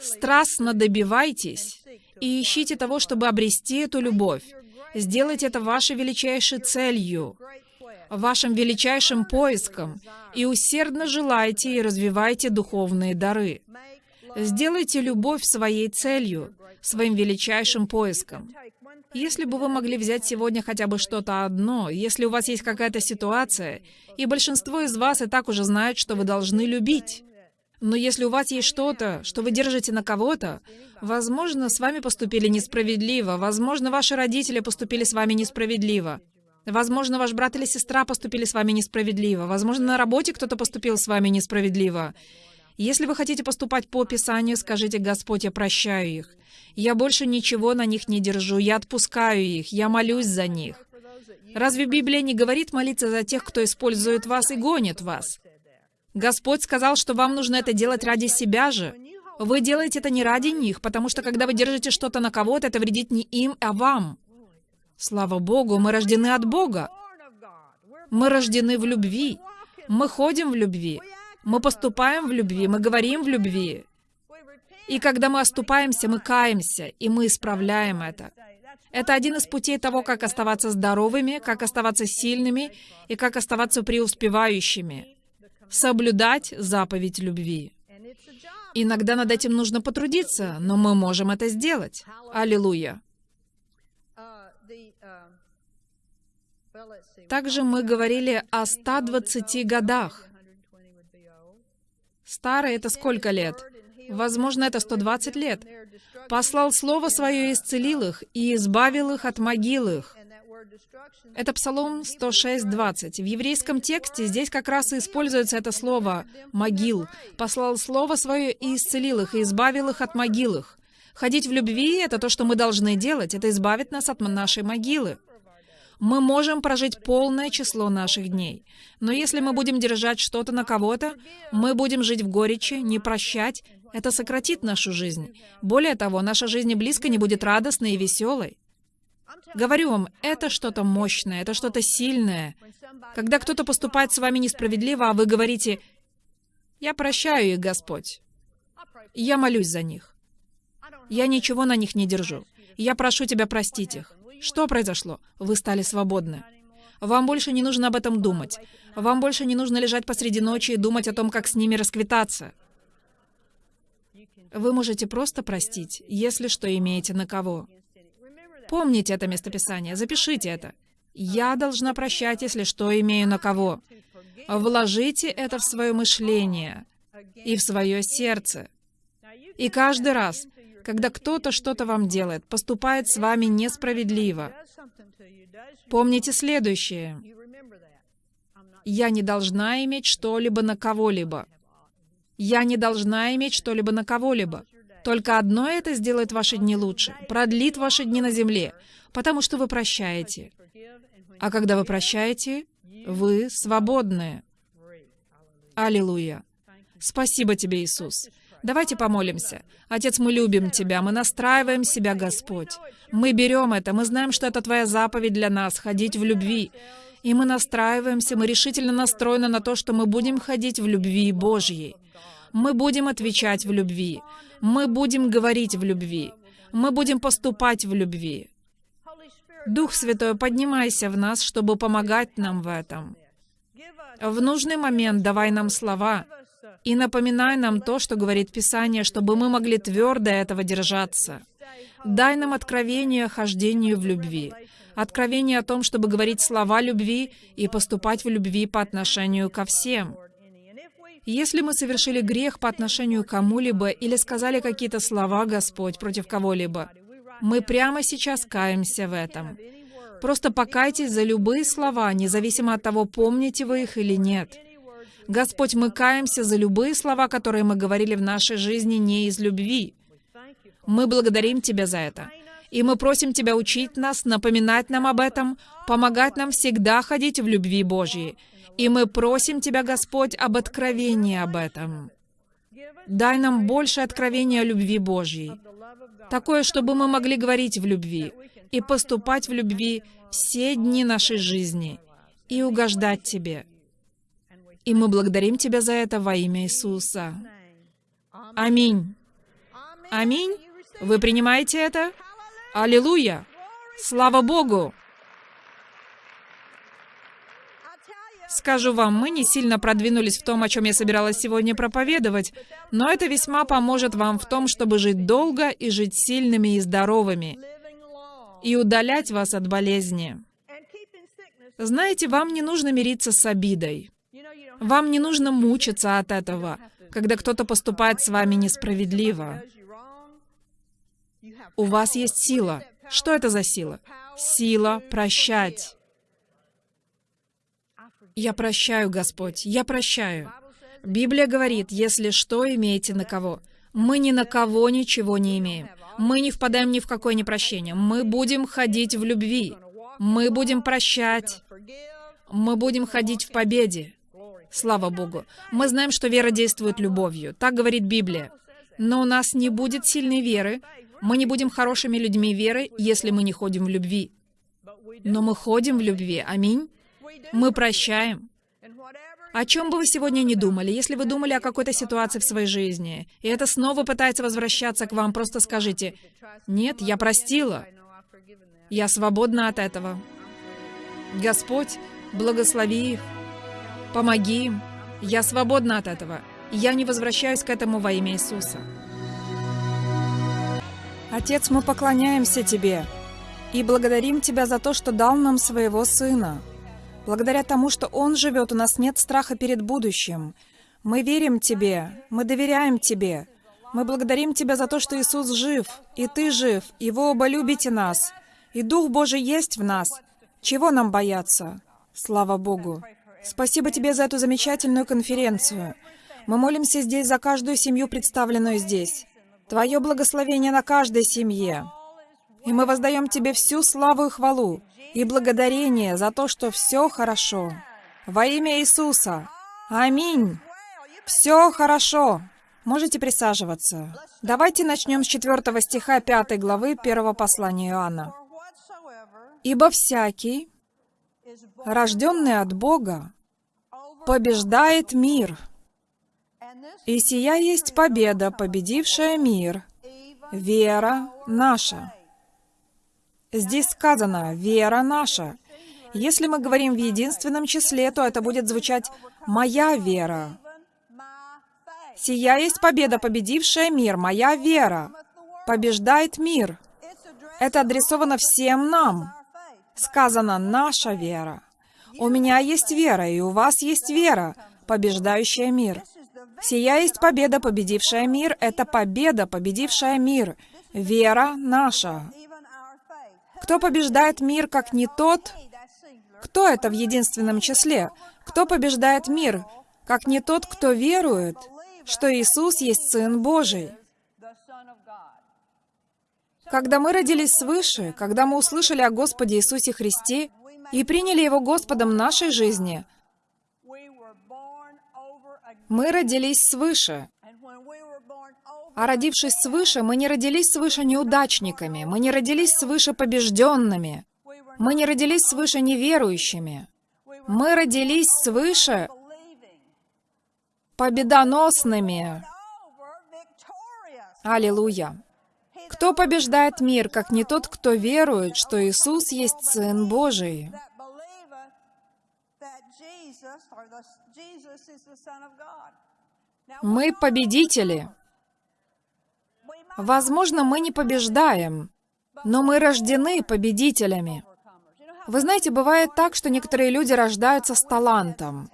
«Страстно добивайтесь и ищите того, чтобы обрести эту любовь. Сделайте это вашей величайшей целью, вашим величайшим поиском, и усердно желайте и развивайте духовные дары. Сделайте любовь своей целью, своим величайшим поиском. Если бы вы могли взять сегодня хотя бы что-то одно, если у вас есть какая-то ситуация, и большинство из вас и так уже знают, что вы должны любить. Но если у вас есть что-то, что вы держите на кого-то, возможно, с вами поступили несправедливо, возможно, ваши родители поступили с вами несправедливо, возможно, ваш брат или сестра поступили с вами несправедливо, возможно, на работе кто-то поступил с вами несправедливо. Если вы хотите поступать по Писанию, скажите, «Господь, я прощаю их. Я больше ничего на них не держу, я отпускаю их, я молюсь за них». Разве Библия не говорит молиться за тех, кто использует вас и гонит вас? Господь сказал, что вам нужно это делать ради себя же. Вы делаете это не ради них, потому что когда вы держите что-то на кого-то, это вредит не им, а вам. Слава Богу, мы рождены от Бога. Мы рождены в любви. Мы ходим в любви. Мы поступаем в любви. Мы говорим в любви. И когда мы оступаемся, мы каемся, и мы исправляем это. Это один из путей того, как оставаться здоровыми, как оставаться сильными и как оставаться преуспевающими соблюдать заповедь любви. Иногда над этим нужно потрудиться, но мы можем это сделать. Аллилуйя. Также мы говорили о 120 годах. Старый — это сколько лет? Возможно, это 120 лет. Послал Слово Свое и исцелил их, и избавил их от могил их. Это Псалом 106.20. В еврейском тексте здесь как раз и используется это слово «могил». «Послал слово свое и исцелил их, и избавил их от могил их». Ходить в любви — это то, что мы должны делать. Это избавит нас от нашей могилы. Мы можем прожить полное число наших дней. Но если мы будем держать что-то на кого-то, мы будем жить в горечи, не прощать. Это сократит нашу жизнь. Более того, наша жизнь близко не будет радостной и веселой. Говорю вам, это что-то мощное, это что-то сильное. Когда кто-то поступает с вами несправедливо, а вы говорите, «Я прощаю их, Господь. Я молюсь за них. Я ничего на них не держу. Я прошу Тебя простить их». Что произошло? Вы стали свободны. Вам больше не нужно об этом думать. Вам больше не нужно лежать посреди ночи и думать о том, как с ними расквитаться. Вы можете просто простить, если что имеете на кого. Помните это местописание, запишите это. Я должна прощать, если что имею на кого. Вложите это в свое мышление и в свое сердце. И каждый раз, когда кто-то что-то вам делает, поступает с вами несправедливо, помните следующее. Я не должна иметь что-либо на кого-либо. Я не должна иметь что-либо на кого-либо. Только одно это сделает ваши дни лучше, продлит ваши дни на земле, потому что вы прощаете. А когда вы прощаете, вы свободны. Аллилуйя. Спасибо тебе, Иисус. Давайте помолимся. Отец, мы любим Тебя, мы настраиваем себя, Господь. Мы берем это, мы знаем, что это Твоя заповедь для нас, ходить в любви. И мы настраиваемся, мы решительно настроены на то, что мы будем ходить в любви Божьей. Мы будем отвечать в любви. Мы будем говорить в любви. Мы будем поступать в любви. Дух Святой, поднимайся в нас, чтобы помогать нам в этом. В нужный момент давай нам слова и напоминай нам то, что говорит Писание, чтобы мы могли твердо этого держаться. Дай нам откровение о хождению в любви, откровение о том, чтобы говорить слова любви и поступать в любви по отношению ко всем. Если мы совершили грех по отношению к кому-либо или сказали какие-то слова, Господь, против кого-либо, мы прямо сейчас каемся в этом. Просто покайтесь за любые слова, независимо от того, помните вы их или нет. Господь, мы каемся за любые слова, которые мы говорили в нашей жизни не из любви. Мы благодарим Тебя за это. И мы просим Тебя учить нас, напоминать нам об этом, помогать нам всегда ходить в любви Божьей, и мы просим Тебя, Господь, об откровении об этом. Дай нам больше откровения о любви Божьей. Такое, чтобы мы могли говорить в любви и поступать в любви все дни нашей жизни и угождать Тебе. И мы благодарим Тебя за это во имя Иисуса. Аминь. Аминь. Вы принимаете это? Аллилуйя! Слава Богу! Скажу вам, мы не сильно продвинулись в том, о чем я собиралась сегодня проповедовать, но это весьма поможет вам в том, чтобы жить долго и жить сильными и здоровыми, и удалять вас от болезни. Знаете, вам не нужно мириться с обидой. Вам не нужно мучиться от этого. когда кто-то поступает с вами несправедливо. У вас есть сила. Что это за сила? Сила прощать. Я прощаю, Господь, я прощаю. Библия говорит, если что, имеете на кого. Мы ни на кого ничего не имеем. Мы не впадаем ни в какое непрощение. Мы будем ходить в любви. Мы будем прощать. Мы будем ходить в победе. Слава Богу. Мы знаем, что вера действует любовью. Так говорит Библия. Но у нас не будет сильной веры. Мы не будем хорошими людьми веры, если мы не ходим в любви. Но мы ходим в любви. Аминь. Мы прощаем. О чем бы вы сегодня не думали, если вы думали о какой-то ситуации в своей жизни, и это снова пытается возвращаться к вам, просто скажите, «Нет, я простила. Я свободна от этого». Господь, благослови их, помоги им. Я свободна от этого. Я не возвращаюсь к этому во имя Иисуса. Отец, мы поклоняемся Тебе и благодарим Тебя за то, что дал нам своего Сына. Благодаря тому, что Он живет, у нас нет страха перед будущим. Мы верим Тебе, мы доверяем Тебе. Мы благодарим Тебя за то, что Иисус жив, и Ты жив, и вы оба любите нас, и Дух Божий есть в нас. Чего нам бояться? Слава Богу! Спасибо Тебе за эту замечательную конференцию. Мы молимся здесь за каждую семью, представленную здесь. Твое благословение на каждой семье. И мы воздаем Тебе всю славу и хвалу и благодарение за то, что все хорошо. Во имя Иисуса. Аминь. Все хорошо. Можете присаживаться. Давайте начнем с 4 стиха 5 главы 1 послания Иоанна. «Ибо всякий, рожденный от Бога, побеждает мир. И сия есть победа, победившая мир, вера наша». Здесь сказано «вера наша». Если мы говорим в единственном числе, то это будет звучать «моя вера». «Сия есть победа, победившая мир, моя вера». Побеждает мир. Это адресовано всем нам. Сказано «наша вера». У меня есть вера, и у вас есть вера, побеждающая мир. Сия есть победа, победившая мир. Это победа, победившая мир. Вера наша. Кто побеждает мир, как не тот? Кто это в единственном числе? Кто побеждает мир, как не тот, кто верует, что Иисус есть Сын Божий? Когда мы родились свыше, когда мы услышали о Господе Иисусе Христе и приняли Его Господом нашей жизни, мы родились свыше. А родившись свыше, мы не родились свыше неудачниками, мы не родились свыше побежденными, мы не родились свыше неверующими. Мы родились свыше победоносными. Аллилуйя! Кто побеждает мир, как не тот, кто верует, что Иисус есть Сын Божий? Мы победители. Возможно, мы не побеждаем, но мы рождены победителями. Вы знаете, бывает так, что некоторые люди рождаются с талантом.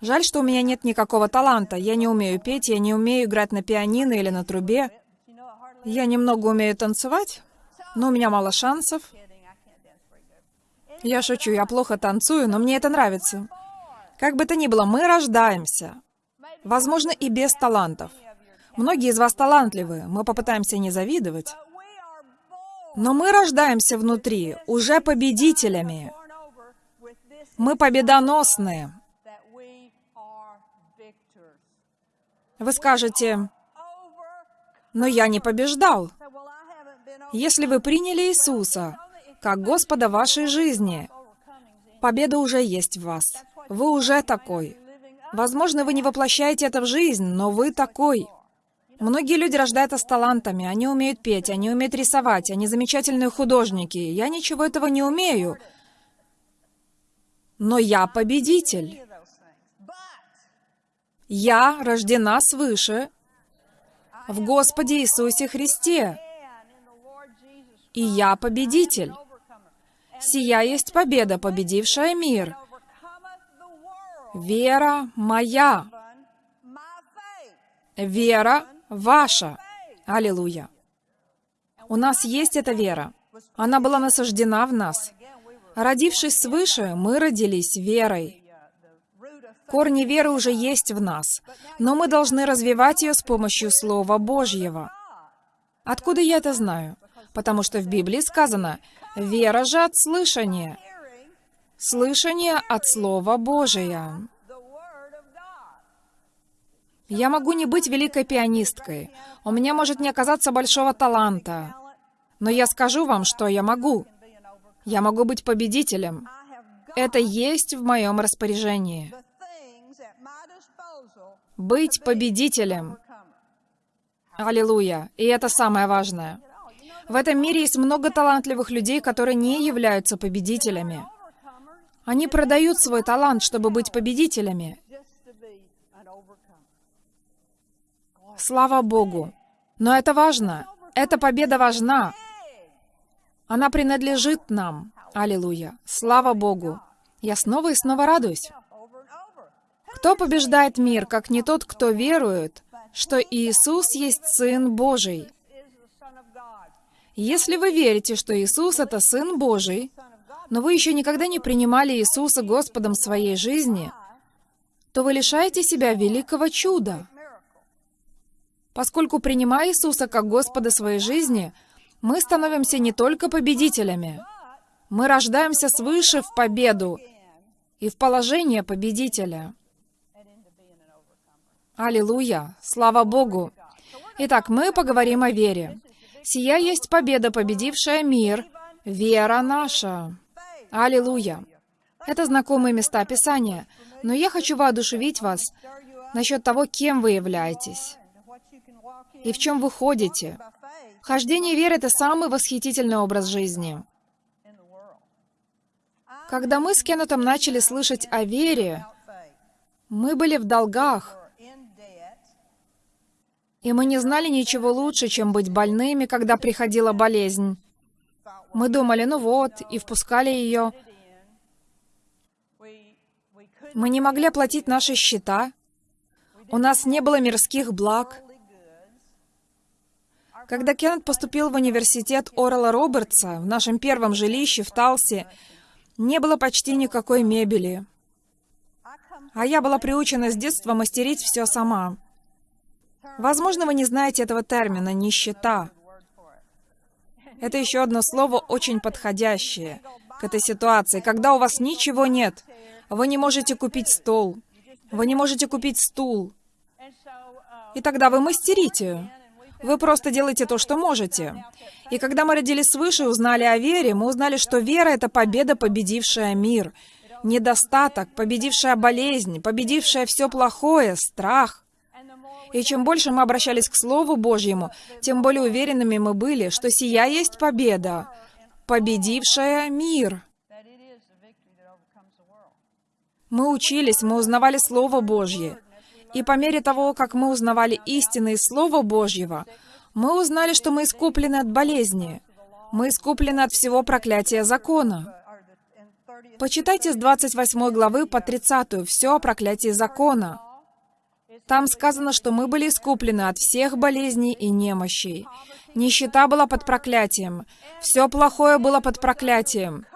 Жаль, что у меня нет никакого таланта. Я не умею петь, я не умею играть на пианино или на трубе. Я немного умею танцевать, но у меня мало шансов. Я шучу, я плохо танцую, но мне это нравится. Как бы то ни было, мы рождаемся. Возможно, и без талантов. Многие из вас талантливы, мы попытаемся не завидовать. Но мы рождаемся внутри уже победителями. Мы победоносные. Вы скажете, но я не побеждал. Если вы приняли Иисуса как Господа вашей жизни, победа уже есть в вас. Вы уже такой. Возможно, вы не воплощаете это в жизнь, но вы такой. Многие люди рождаются с талантами, они умеют петь, они умеют рисовать, они замечательные художники. Я ничего этого не умею. Но я победитель. Я рождена свыше в Господе Иисусе Христе. И я победитель. Сия есть победа, победившая мир. Вера моя. Вера ваша. Аллилуйя. У нас есть эта вера. Она была насаждена в нас. Родившись свыше, мы родились верой. Корни веры уже есть в нас, но мы должны развивать ее с помощью Слова Божьего. Откуда я это знаю? Потому что в Библии сказано «Вера же от слышания». Слышание от Слова Божия. Я могу не быть великой пианисткой. У меня может не оказаться большого таланта. Но я скажу вам, что я могу. Я могу быть победителем. Это есть в моем распоряжении. Быть победителем. Аллилуйя. И это самое важное. В этом мире есть много талантливых людей, которые не являются победителями. Они продают свой талант, чтобы быть победителями. Слава Богу. Но это важно. Эта победа важна. Она принадлежит нам. Аллилуйя. Слава Богу. Я снова и снова радуюсь. Кто побеждает мир, как не тот, кто верует, что Иисус есть Сын Божий? Если вы верите, что Иисус — это Сын Божий, но вы еще никогда не принимали Иисуса Господом своей жизни, то вы лишаете себя великого чуда. Поскольку, принимая Иисуса как Господа своей жизни, мы становимся не только победителями, мы рождаемся свыше в победу и в положение победителя. Аллилуйя! Слава Богу! Итак, мы поговорим о вере. Сия есть победа, победившая мир, вера наша. Аллилуйя! Это знакомые места Писания, но я хочу воодушевить вас насчет того, кем вы являетесь и в чем вы ходите. Хождение веры — это самый восхитительный образ жизни. Когда мы с Кеннетом начали слышать о вере, мы были в долгах, и мы не знали ничего лучше, чем быть больными, когда приходила болезнь. Мы думали, ну вот, и впускали ее. Мы не могли оплатить наши счета. У нас не было мирских благ. Когда Кеннет поступил в университет Орла Робертса, в нашем первом жилище в Талсе, не было почти никакой мебели. А я была приучена с детства мастерить все сама. Возможно, вы не знаете этого термина «нищета». Это еще одно слово очень подходящее к этой ситуации, когда у вас ничего нет. Вы не можете купить стол, вы не можете купить стул. И тогда вы мастерите. Вы просто делаете то, что можете. И когда мы родились свыше и узнали о вере, мы узнали, что вера — это победа, победившая мир. Недостаток, победившая болезнь, победившая все плохое, страх. И чем больше мы обращались к Слову Божьему, тем более уверенными мы были, что сия есть победа, победившая мир. Мы учились, мы узнавали Слово Божье. И по мере того, как мы узнавали истины из Слова Божьего, мы узнали, что мы искуплены от болезни. Мы искуплены от всего проклятия закона. Почитайте с 28 главы по 30 все о проклятии закона. Там сказано, что мы были искуплены от всех болезней и немощей. Нищета была под проклятием. Все плохое было под проклятием.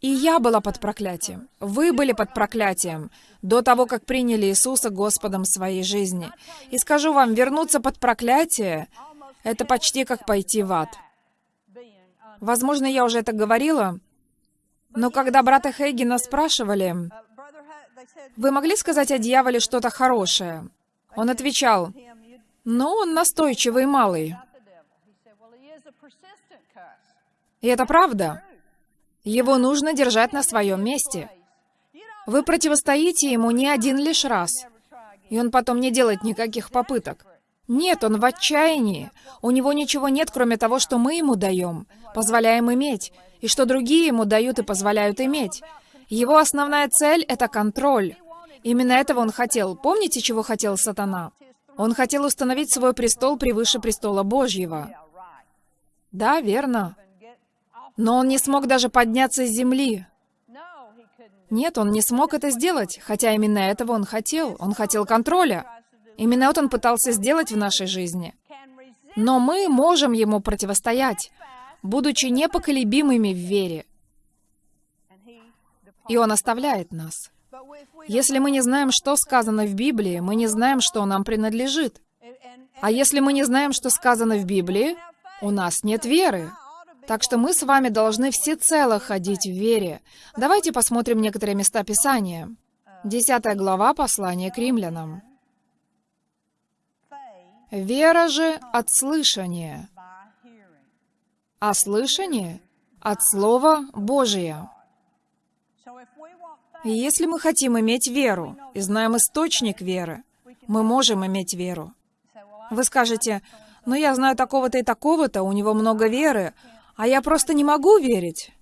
И я была под проклятием. Вы были под проклятием до того, как приняли Иисуса Господом своей жизни. И скажу вам, вернуться под проклятие — это почти как пойти в ад. Возможно, я уже это говорила, но когда брата Хейгена спрашивали, «Вы могли сказать о дьяволе что-то хорошее?» Он отвечал, «Ну, он настойчивый малый». И это правда. Его нужно держать на своем месте. Вы противостоите ему не один лишь раз, и он потом не делает никаких попыток. Нет, он в отчаянии. У него ничего нет, кроме того, что мы ему даем, позволяем иметь, и что другие ему дают и позволяют иметь. Его основная цель — это контроль. Именно этого он хотел. Помните, чего хотел сатана? Он хотел установить свой престол превыше престола Божьего. Да, верно. Но он не смог даже подняться с земли. Нет, он не смог это сделать, хотя именно этого он хотел. Он хотел контроля. Именно это он пытался сделать в нашей жизни. Но мы можем ему противостоять, будучи непоколебимыми в вере. И он оставляет нас. Если мы не знаем, что сказано в Библии, мы не знаем, что нам принадлежит. А если мы не знаем, что сказано в Библии, у нас нет веры. Так что мы с вами должны всецело ходить в вере. Давайте посмотрим некоторые места Писания. Десятая глава послания к римлянам. Вера же от слышания, а слышание от Слова Божия. Если мы хотим иметь веру и знаем источник веры, мы можем иметь веру. Вы скажете, ну я знаю такого-то и такого-то, у него много веры, а я просто не могу верить.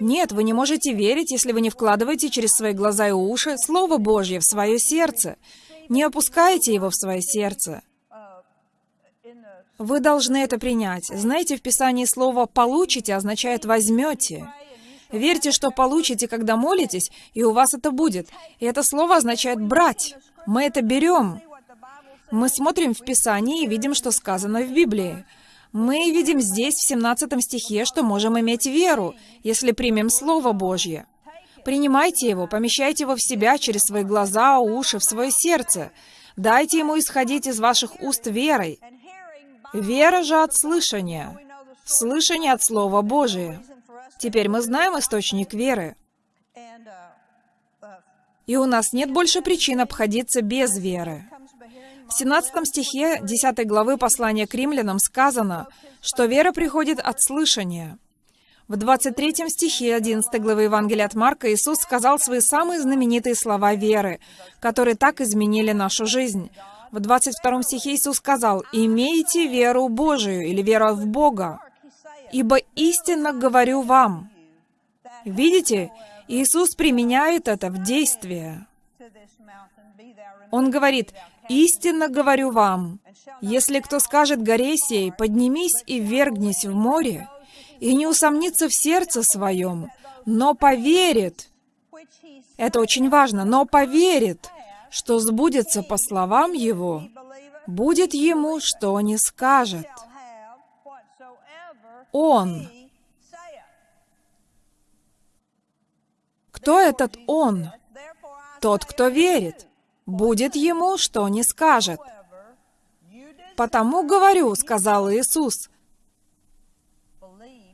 Нет, вы не можете верить, если вы не вкладываете через свои глаза и уши Слово Божье в свое сердце. Не опускаете его в свое сердце. Вы должны это принять. Знаете, в Писании слово «получите» означает «возьмете». Верьте, что получите, когда молитесь, и у вас это будет. И это слово означает «брать». Мы это берем. Мы смотрим в Писании и видим, что сказано в Библии. Мы видим здесь, в 17 стихе, что можем иметь веру, если примем Слово Божье. Принимайте его, помещайте его в себя через свои глаза, уши, в свое сердце. Дайте ему исходить из ваших уст верой. Вера же от слышания. Слышание от Слова Божия. Теперь мы знаем источник веры. И у нас нет больше причин обходиться без веры. В 17 стихе 10 главы послания к римлянам сказано, что вера приходит от слышания. В 23 стихе 11 главы Евангелия от Марка Иисус сказал свои самые знаменитые слова веры, которые так изменили нашу жизнь. В 22 стихе Иисус сказал, «Имейте веру Божию» или «вера в Бога». «Ибо истинно говорю вам». Видите, Иисус применяет это в действие. Он говорит, «Истинно говорю вам, если кто скажет горе сей, поднимись и ввергнись в море, и не усомнится в сердце своем, но поверит». Это очень важно, но поверит, что сбудется по словам его, будет ему, что не скажет. Он. Кто этот Он? Тот, кто верит. Будет ему, что не скажет. «Потому говорю», — сказал Иисус.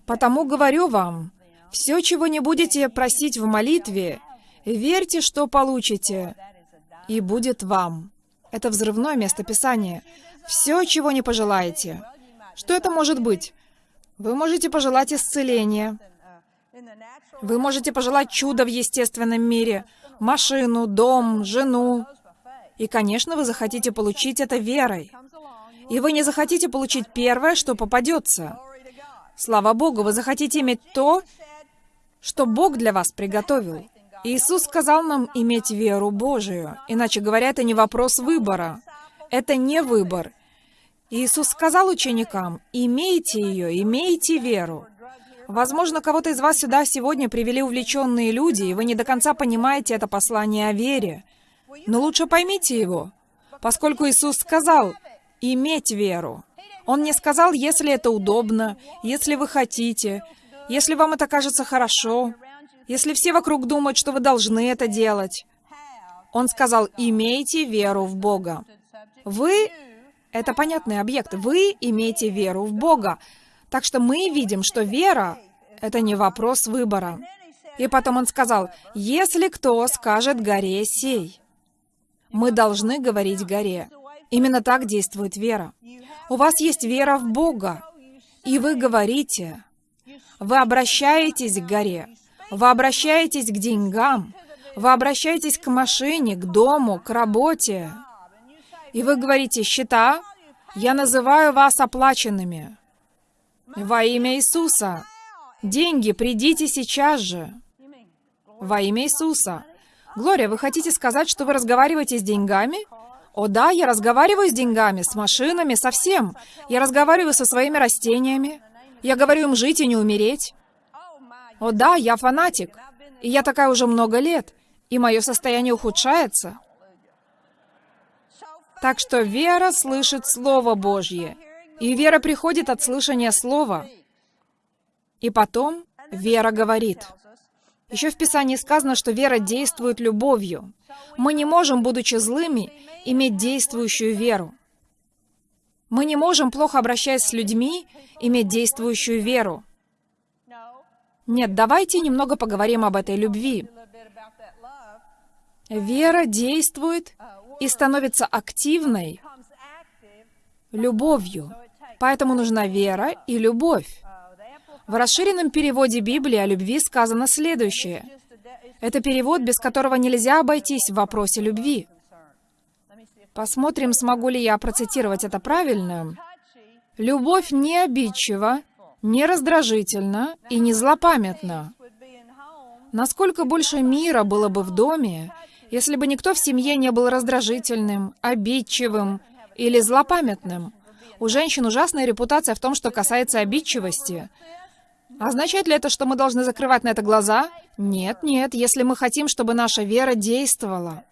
«Потому говорю вам, все, чего не будете просить в молитве, верьте, что получите, и будет вам». Это взрывное местописание. Все, чего не пожелаете. Что это может быть? Вы можете пожелать исцеления. Вы можете пожелать чуда в естественном мире. Машину, дом, жену, и, конечно, вы захотите получить это верой. И вы не захотите получить первое, что попадется. Слава Богу, вы захотите иметь то, что Бог для вас приготовил. Иисус сказал нам иметь веру Божию. Иначе говоря, это не вопрос выбора. Это не выбор. Иисус сказал ученикам, имейте ее, имейте веру. Возможно, кого-то из вас сюда сегодня привели увлеченные люди, и вы не до конца понимаете это послание о вере. Но лучше поймите его, поскольку Иисус сказал «иметь веру». Он не сказал, если это удобно, если вы хотите, если вам это кажется хорошо, если все вокруг думают, что вы должны это делать. Он сказал «имейте веру в Бога». Вы — это понятный объект. Вы имеете веру в Бога. Так что мы видим, что вера — это не вопрос выбора. И потом он сказал, «Если кто скажет горе сей». Мы должны говорить горе. Именно так действует вера. У вас есть вера в Бога, и вы говорите. Вы обращаетесь к горе, вы обращаетесь к деньгам, вы обращаетесь к машине, к дому, к работе. И вы говорите, счета, я называю вас оплаченными. Во имя Иисуса. Деньги, придите сейчас же. Во имя Иисуса. Глория, вы хотите сказать, что вы разговариваете с деньгами? О да, я разговариваю с деньгами, с машинами, со всем. Я разговариваю со своими растениями. Я говорю им жить и не умереть. О да, я фанатик. И я такая уже много лет. И мое состояние ухудшается. Так что вера слышит Слово Божье. И вера приходит от слышания Слова. И потом вера говорит. Еще в Писании сказано, что вера действует любовью. Мы не можем, будучи злыми, иметь действующую веру. Мы не можем, плохо обращаясь с людьми, иметь действующую веру. Нет, давайте немного поговорим об этой любви. Вера действует и становится активной любовью. Поэтому нужна вера и любовь. В расширенном переводе Библии о любви сказано следующее. Это перевод, без которого нельзя обойтись в вопросе любви. Посмотрим, смогу ли я процитировать это правильно. «Любовь не обидчива, не раздражительна и не злопамятна. Насколько больше мира было бы в доме, если бы никто в семье не был раздражительным, обидчивым или злопамятным. У женщин ужасная репутация в том, что касается обидчивости. Означает ли это, что мы должны закрывать на это глаза? Нет, нет, если мы хотим, чтобы наша вера действовала.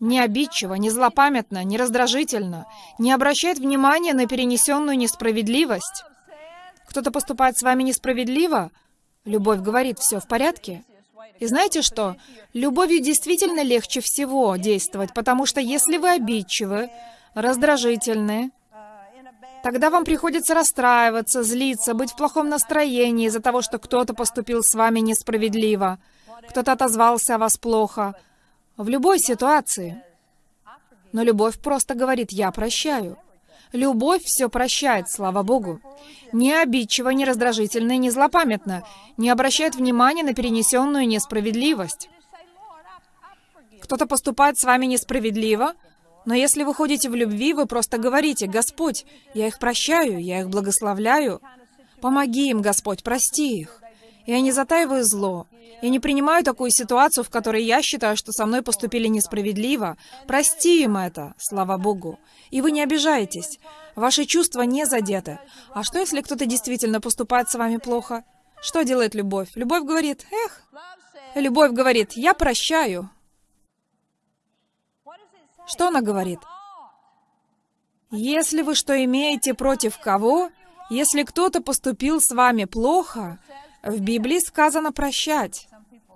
Не обидчиво, не злопамятно, не раздражительно, не обращает внимания на перенесенную несправедливость. Кто-то поступает с вами несправедливо? Любовь говорит, все в порядке. И знаете что? Любовью действительно легче всего действовать, потому что если вы обидчивы, раздражительны, тогда вам приходится расстраиваться, злиться, быть в плохом настроении из-за того, что кто-то поступил с вами несправедливо, кто-то отозвался о вас плохо. В любой ситуации. Но любовь просто говорит «я прощаю». Любовь все прощает, слава Богу. Не обидчиво, не раздражительно и не злопамятно, не обращает внимания на перенесенную несправедливость. Кто-то поступает с вами несправедливо, но если вы ходите в любви, вы просто говорите, «Господь, я их прощаю, я их благословляю. Помоги им, Господь, прости их». Я не затаиваю зло. Я не принимаю такую ситуацию, в которой я считаю, что со мной поступили несправедливо. Прости им это, слава Богу. И вы не обижаетесь. Ваши чувства не задеты. А что, если кто-то действительно поступает с вами плохо? Что делает любовь? Любовь говорит, эх, любовь говорит, я прощаю. Что она говорит? Если вы что имеете против кого, если кто-то поступил с вами плохо, в Библии сказано прощать.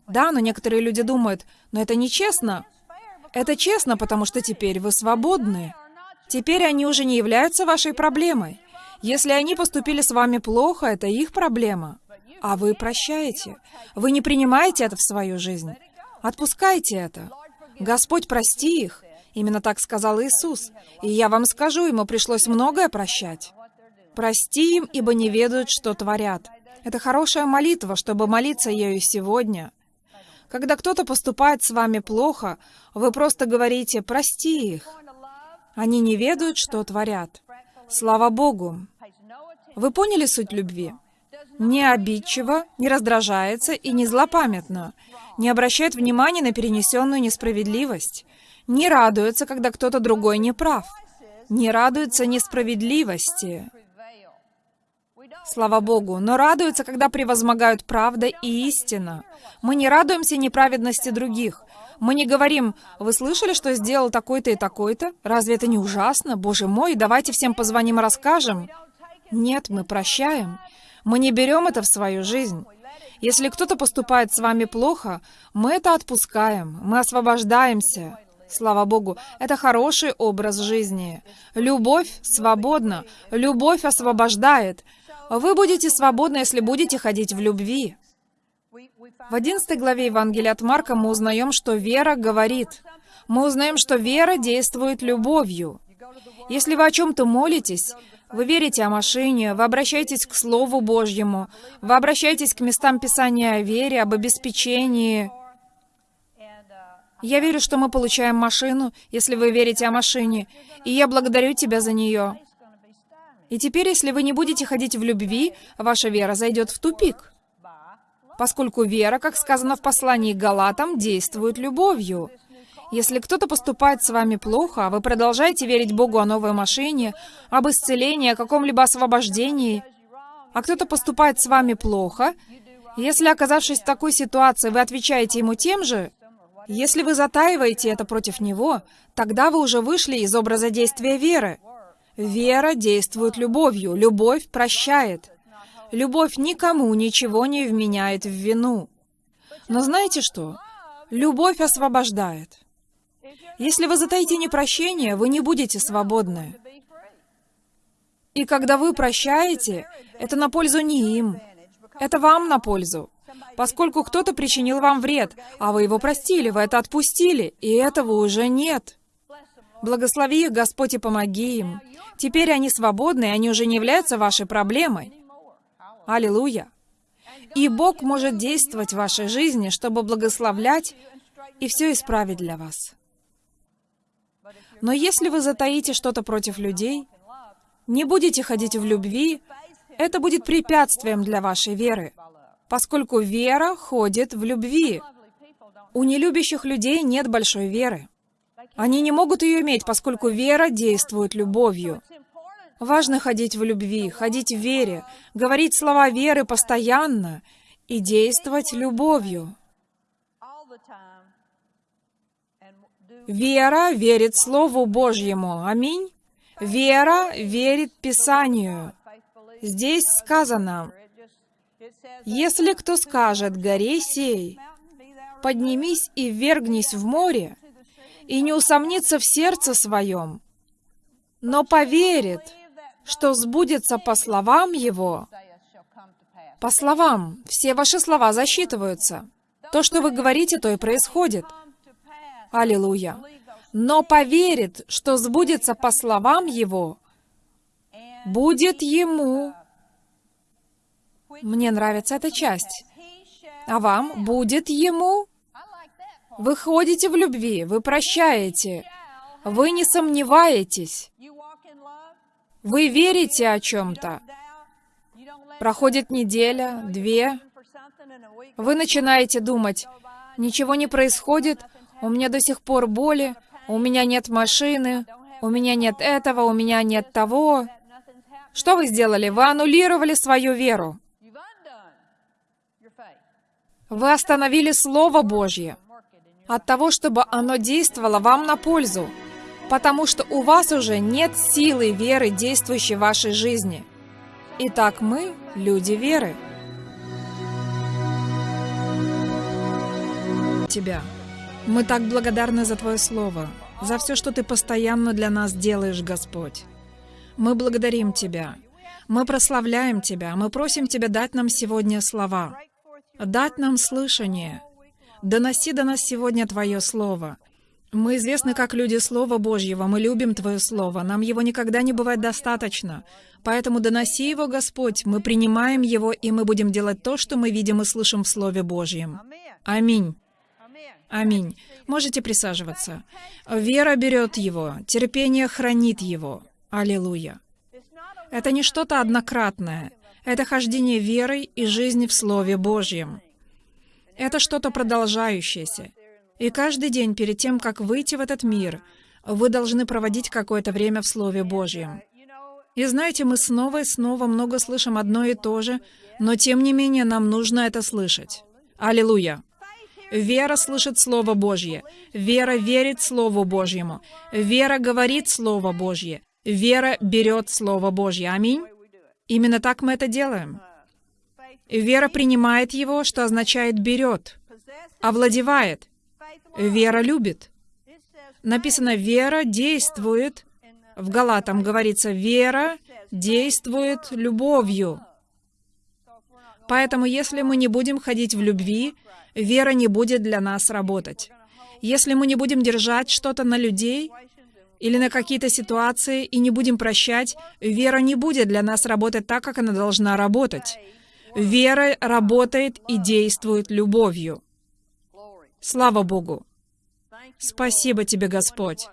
Да, но некоторые люди думают, но это нечестно. Это честно, потому что теперь вы свободны. Теперь они уже не являются вашей проблемой. Если они поступили с вами плохо, это их проблема. А вы прощаете. Вы не принимаете это в свою жизнь. Отпускайте это. Господь, прости их. Именно так сказал Иисус. И я вам скажу, ему пришлось многое прощать. Прости им, ибо не ведают, что творят. Это хорошая молитва, чтобы молиться ею сегодня. Когда кто-то поступает с вами плохо, вы просто говорите «прости их». Они не ведают, что творят. Слава Богу! Вы поняли суть любви? Не обидчиво, не раздражается и не злопамятно, не обращает внимания на перенесенную несправедливость, не радуется, когда кто-то другой не прав, не радуется несправедливости, Слава Богу, но радуются, когда превозмогают правда и истина. Мы не радуемся неправедности других. Мы не говорим, вы слышали, что сделал такой-то и такой-то? Разве это не ужасно? Боже мой, давайте всем позвоним и расскажем. Нет, мы прощаем. Мы не берем это в свою жизнь. Если кто-то поступает с вами плохо, мы это отпускаем, мы освобождаемся. Слава Богу, это хороший образ жизни. Любовь свободна, любовь освобождает. Вы будете свободны, если будете ходить в любви. В 11 главе Евангелия от Марка мы узнаем, что вера говорит. Мы узнаем, что вера действует любовью. Если вы о чем-то молитесь, вы верите о машине, вы обращаетесь к Слову Божьему, вы обращаетесь к местам Писания о вере, об обеспечении. Я верю, что мы получаем машину, если вы верите о машине, и я благодарю тебя за нее. И теперь, если вы не будете ходить в любви, ваша вера зайдет в тупик. Поскольку вера, как сказано в послании к Галатам, действует любовью. Если кто-то поступает с вами плохо, а вы продолжаете верить Богу о новой машине, об исцелении, о каком-либо освобождении, а кто-то поступает с вами плохо, если, оказавшись в такой ситуации, вы отвечаете ему тем же, Если вы затаиваете это против него, тогда вы уже вышли из образа действия веры. Вера действует любовью, любовь прощает. Любовь никому ничего не вменяет в вину. Но знаете что? Любовь освобождает. Если вы затаите непрощение, вы не будете свободны. И когда вы прощаете, это на пользу не им. Это вам на пользу. Поскольку кто-то причинил вам вред, а вы его простили, вы это отпустили, и этого уже нет. Благослови их, Господь, и помоги им. Теперь они свободны, и они уже не являются вашей проблемой. Аллилуйя. И Бог может действовать в вашей жизни, чтобы благословлять и все исправить для вас. Но если вы затаите что-то против людей, не будете ходить в любви, это будет препятствием для вашей веры, поскольку вера ходит в любви. У нелюбящих людей нет большой веры. Они не могут ее иметь, поскольку вера действует любовью. Важно ходить в любви, ходить в вере, говорить слова веры постоянно и действовать любовью. Вера верит Слову Божьему. Аминь. Вера верит Писанию. Здесь сказано, «Если кто скажет горе сей, поднимись и ввергнись в море, и не усомнится в сердце своем, но поверит, что сбудется по словам его». По словам, все ваши слова засчитываются. То, что вы говорите, то и происходит. Аллилуйя но поверит, что сбудется по словам его, будет ему. Мне нравится эта часть. А вам будет ему? Вы ходите в любви, вы прощаете, вы не сомневаетесь, вы верите о чем-то. Проходит неделя, две, вы начинаете думать, ничего не происходит, у меня до сих пор боли, у меня нет машины, у меня нет этого, у меня нет того. Что вы сделали? Вы аннулировали свою веру. Вы остановили Слово Божье от того, чтобы оно действовало вам на пользу, потому что у вас уже нет силы веры, действующей в вашей жизни. Итак, мы — люди веры. Тебя. Мы так благодарны за Твое Слово, за все, что Ты постоянно для нас делаешь, Господь. Мы благодарим Тебя. Мы прославляем Тебя. Мы просим Тебя дать нам сегодня слова, дать нам слышание. Доноси до нас сегодня Твое Слово. Мы известны как люди Слова Божьего, мы любим Твое Слово, нам его никогда не бывает достаточно. Поэтому доноси его, Господь, мы принимаем его, и мы будем делать то, что мы видим и слышим в Слове Божьем. Аминь. Аминь. Можете присаживаться. Вера берет его, терпение хранит его. Аллилуйя. Это не что-то однократное. Это хождение верой и жизни в Слове Божьем. Это что-то продолжающееся. И каждый день перед тем, как выйти в этот мир, вы должны проводить какое-то время в Слове Божьем. И знаете, мы снова и снова много слышим одно и то же, но тем не менее нам нужно это слышать. Аллилуйя! Вера слышит Слово Божье. Вера верит Слову Божьему. Вера говорит Слово Божье. Вера берет Слово Божье. Аминь. Именно так мы это делаем. Вера принимает его, что означает «берет», овладевает. Вера любит. Написано «вера действует». В Галатам говорится «вера действует любовью». Поэтому если мы не будем ходить в любви, вера не будет для нас работать. Если мы не будем держать что-то на людей или на какие-то ситуации и не будем прощать, вера не будет для нас работать так, как она должна работать. Вера работает и действует любовью. Слава Богу! Спасибо тебе, Господь!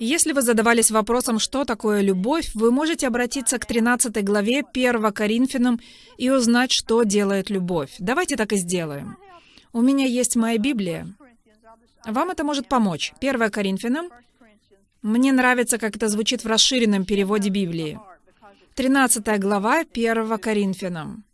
Если вы задавались вопросом, что такое любовь, вы можете обратиться к 13 главе 1 Коринфянам и узнать, что делает любовь. Давайте так и сделаем. У меня есть моя Библия. Вам это может помочь. 1 Коринфянам. Мне нравится, как это звучит в расширенном переводе Библии. 13 глава 1 Коринфянам.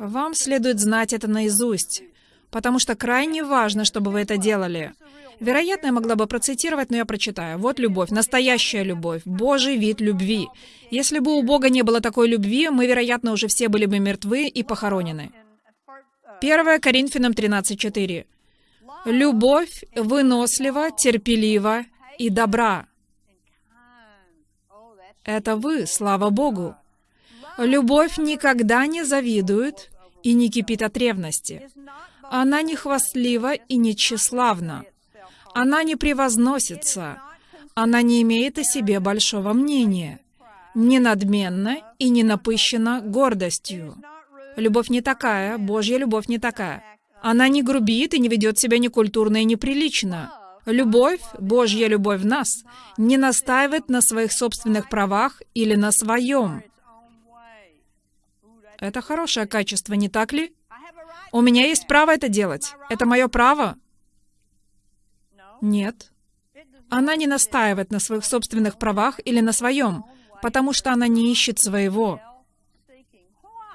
Вам следует знать это наизусть. потому что крайне важно, чтобы вы это делали. Вероятно, я могла бы процитировать, но я прочитаю. Вот любовь, настоящая любовь, Божий вид любви. Если бы у Бога не было такой любви, мы, вероятно, уже все были бы мертвы и похоронены. 1 Коринфянам 13.4. Любовь вынослива, терпелива и добра. Это вы, слава Богу. Любовь никогда не завидует и не кипит от ревности. Она не хвастлива и не тщеславна. Она не превозносится. Она не имеет о себе большого мнения. Не надменна и не напыщена гордостью. Любовь не такая, Божья любовь не такая. Она не грубит и не ведет себя некультурно и неприлично. Любовь, Божья любовь в нас, не настаивает на своих собственных правах или на своем. Это хорошее качество, не так ли? У меня есть право это делать. Это мое право. Нет. Она не настаивает на своих собственных правах или на своем, потому что она не ищет своего.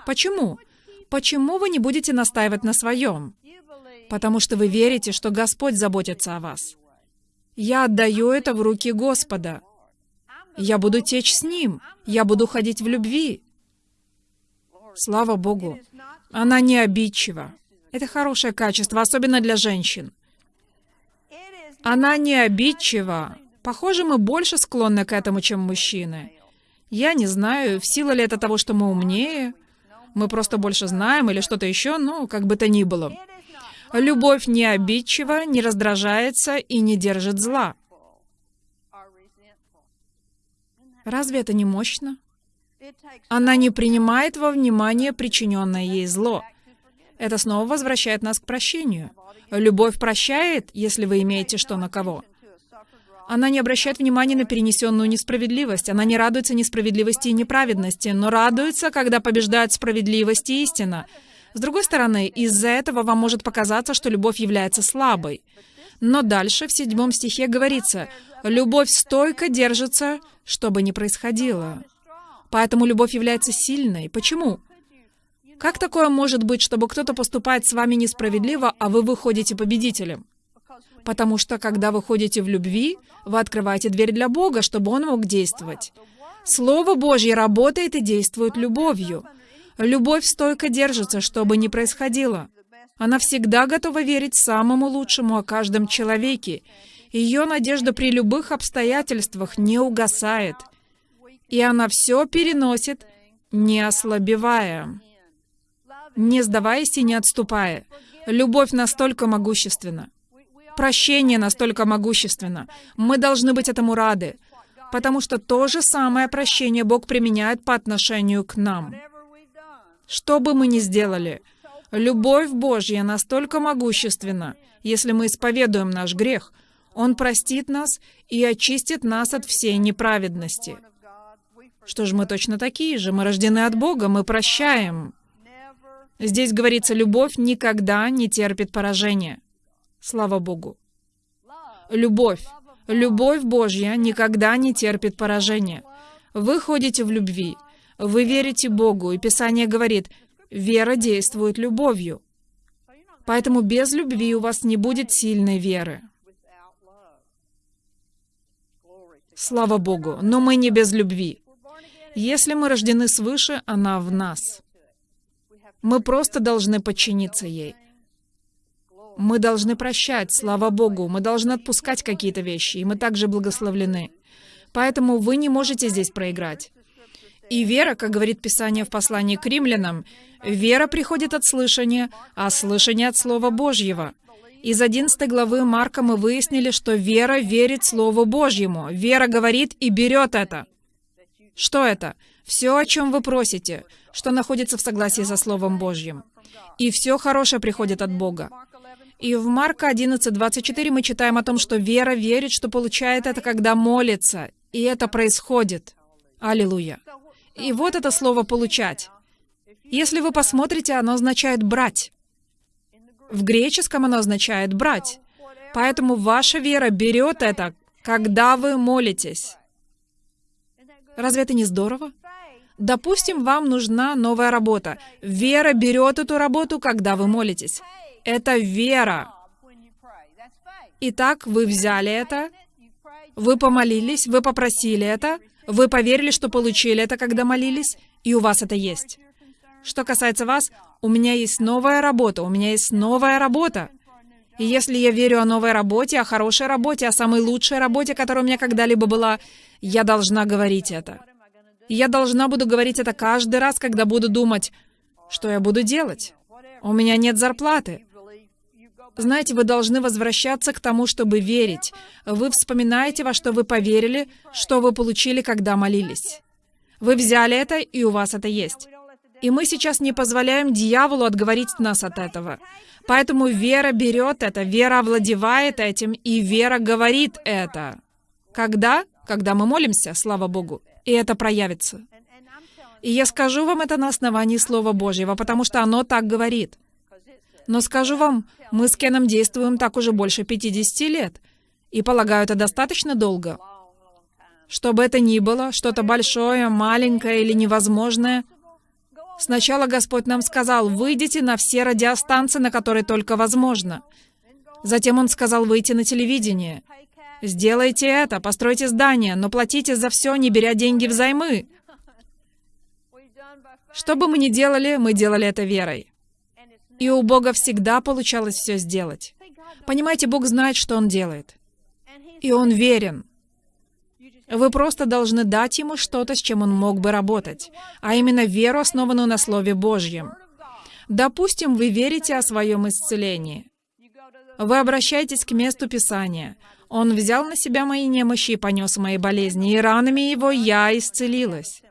Почему? Почему вы не будете настаивать на своем? Потому что вы верите, что Господь заботится о вас. Я отдаю это в руки Господа. Я буду течь с Ним. Я буду ходить в любви. Слава Богу. Она не обидчива. Это хорошее качество, особенно для женщин. Она не обидчива. Похоже, мы больше склонны к этому, чем мужчины. Я не знаю, в силу ли это того, что мы умнее, мы просто больше знаем или что-то еще, ну, как бы то ни было. Любовь не обидчива, не раздражается и не держит зла. Разве это не мощно? Она не принимает во внимание причиненное ей зло. Это снова возвращает нас к прощению. Любовь прощает, если вы имеете что на кого. Она не обращает внимания на перенесенную несправедливость. Она не радуется несправедливости и неправедности, но радуется, когда побеждает справедливость и истина. С другой стороны, из-за этого вам может показаться, что любовь является слабой. Но дальше, в седьмом стихе говорится, «Любовь стойко держится, что бы ни происходило». Поэтому любовь является сильной. Почему? Как такое может быть, чтобы кто-то поступает с вами несправедливо, а вы выходите победителем? Потому что, когда вы ходите в любви, вы открываете дверь для Бога, чтобы Он мог действовать. Слово Божье работает и действует любовью. Любовь стойко держится, что бы ни происходило. Она всегда готова верить самому лучшему о каждом человеке. Ее надежда при любых обстоятельствах не угасает. И она все переносит, не ослабевая не сдаваясь и не отступая. Любовь настолько могущественна. Прощение настолько могущественно. Мы должны быть этому рады, потому что то же самое прощение Бог применяет по отношению к нам. Что бы мы ни сделали, любовь Божья настолько могущественна, если мы исповедуем наш грех, Он простит нас и очистит нас от всей неправедности. Что же мы точно такие же? Мы рождены от Бога, мы прощаем. Здесь говорится, любовь никогда не терпит поражения. Слава Богу. Любовь. Любовь Божья никогда не терпит поражения. Вы ходите в любви. Вы верите Богу, и Писание говорит, вера действует любовью. Поэтому без любви у вас не будет сильной веры. Слава Богу. Но мы не без любви. Если мы рождены свыше, она в нас. Мы просто должны подчиниться ей. Мы должны прощать, слава Богу, мы должны отпускать какие-то вещи, и мы также благословлены. Поэтому вы не можете здесь проиграть. И вера, как говорит Писание в послании к римлянам, вера приходит от слышания, а слышание от Слова Божьего. Из 11 главы Марка мы выяснили, что вера верит Слову Божьему. Вера говорит и берет это. Что это? Все, о чем вы просите, что находится в согласии со Словом Божьим. И все хорошее приходит от Бога. И в Марка 11:24 мы читаем о том, что вера верит, что получает это, когда молится. И это происходит. Аллилуйя. И вот это слово «получать». Если вы посмотрите, оно означает «брать». В греческом оно означает «брать». Поэтому ваша вера берет это, когда вы молитесь. Разве это не здорово? Допустим, вам нужна новая работа. Вера берет эту работу, когда вы молитесь. Это вера. Итак, вы взяли это, вы помолились, вы попросили это, вы поверили, что получили это, когда молились, и у вас это есть. Что касается вас, у меня есть новая работа, у меня есть новая работа. И если я верю о новой работе, о хорошей работе, о самой лучшей работе, которая у меня когда-либо была, я должна говорить это. И я должна буду говорить это каждый раз, когда буду думать, что я буду делать. У меня нет зарплаты. Знаете, вы должны возвращаться к тому, чтобы верить. Вы вспоминаете, во что вы поверили, что вы получили, когда молились. Вы взяли это, и у вас это есть. И мы сейчас не позволяем дьяволу отговорить нас от этого. Поэтому вера берет это, вера овладевает этим, и вера говорит это. Когда? Когда мы молимся, слава Богу. И это проявится. И я скажу вам это на основании Слова Божьего, потому что оно так говорит. Но скажу вам, мы с Кеном действуем так уже больше 50 лет. И полагаю, это достаточно долго. Что бы это ни было, что-то большое, маленькое или невозможное, сначала Господь нам сказал, выйдите на все радиостанции, на которые только возможно. Затем Он сказал выйти на телевидение. Сделайте это, постройте здание, но платите за все, не беря деньги взаймы. Что бы мы ни делали, мы делали это верой. И у Бога всегда получалось все сделать. Понимаете, Бог знает, что Он делает. И Он верен. Вы просто должны дать Ему что-то, с чем Он мог бы работать, а именно веру, основанную на Слове Божьем. Допустим, вы верите о своем исцелении. Вы обращаетесь к месту Писания. Он взял на себя мои немощи и понес мои болезни, и ранами его я исцелилась.